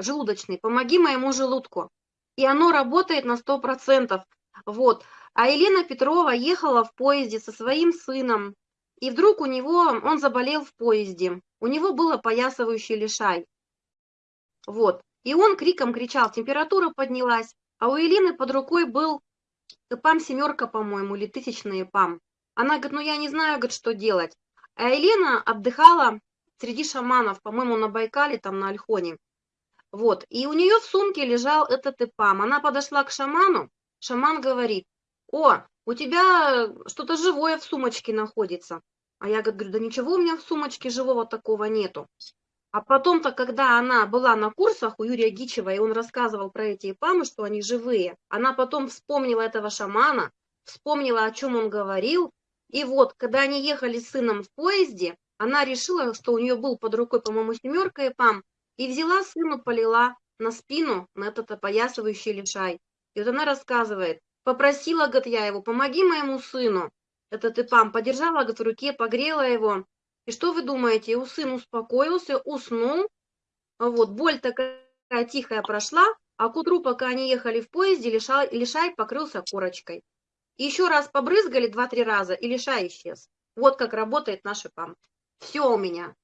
желудочный, помоги моему желудку. И оно работает на 100%. Вот. А Елена Петрова ехала в поезде со своим сыном, и вдруг у него, он заболел в поезде, у него был опоясывающий лишай. Вот. И он криком кричал, температура поднялась, а у Елены под рукой был ПАМ семерка, по-моему, или тысячный ПАМ. Она говорит, ну я не знаю, говорит, что делать. А Елена отдыхала среди шаманов, по-моему, на Байкале, там на Альхоне. Вот. И у нее в сумке лежал этот ИПАМ. Она подошла к шаману, шаман говорит, о, у тебя что-то живое в сумочке находится. А я говорю, да ничего у меня в сумочке живого такого нету. А потом-то, когда она была на курсах у Юрия Гичева, и он рассказывал про эти ипамы, что они живые, она потом вспомнила этого шамана, вспомнила, о чем он говорил. И вот, когда они ехали с сыном в поезде, она решила, что у нее был под рукой, по-моему, семерка ипам, и взяла сыну, полила на спину, на этот опоясывающий лишай. И вот она рассказывает, попросила, говорит, я его, помоги моему сыну, этот ипам, подержала, говорит, в руке, погрела его, и что вы думаете? У сын успокоился, уснул. Вот, боль такая тихая прошла, а к утру, пока они ехали в поезде, лишай, лишай покрылся корочкой. Еще раз побрызгали два-три раза, и лишай исчез. Вот как работает наш ИПАМ. Все у меня.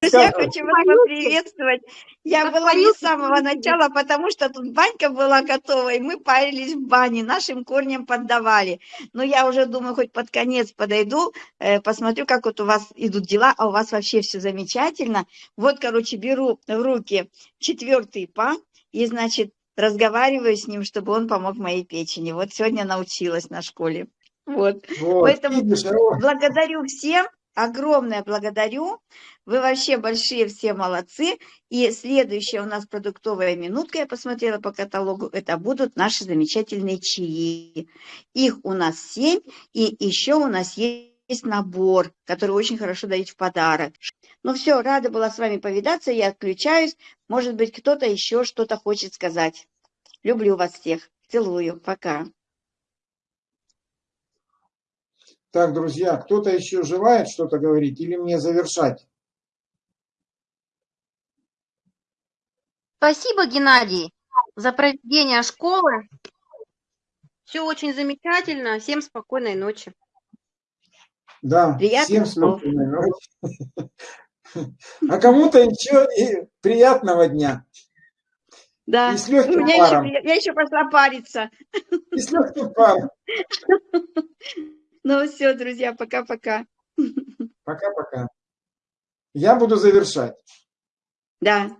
Как- хочу вас поприветствовать. Я была не с самого начала, потому что тут банька была готова, и мы парились в бане, нашим корням поддавали. Но я уже думаю, хоть под конец подойду, э, посмотрю, как вот у вас идут дела, а у вас вообще все замечательно. Вот, короче, беру в руки четвертый па, и, значит, разговариваю с ним, чтобы он помог моей печени. Вот сегодня научилась на школе. Вот. Вот, Поэтому видишь, а Благодарю всем, огромное благодарю. Вы вообще большие все молодцы. И следующая у нас продуктовая минутка, я посмотрела по каталогу, это будут наши замечательные чаи. Их у нас семь, и еще у нас есть набор, который очень хорошо дают в подарок. Ну все, рада была с вами повидаться, я отключаюсь. Может быть, кто-то еще что-то хочет сказать. Люблю вас всех. Целую. Пока. Так, друзья, кто-то еще желает что-то говорить или мне завершать? Спасибо, Геннадий, за проведение школы. Все очень замечательно. Всем спокойной ночи. Да, Приятных всем спокойной ночи. А кому-то еще и приятного дня. Да, И с легким у меня еще, паром. я еще пошла париться. И с легким паром. [LAUGHS] Ну все, друзья, пока-пока. [LAUGHS] Пока-пока. Я буду завершать. Да.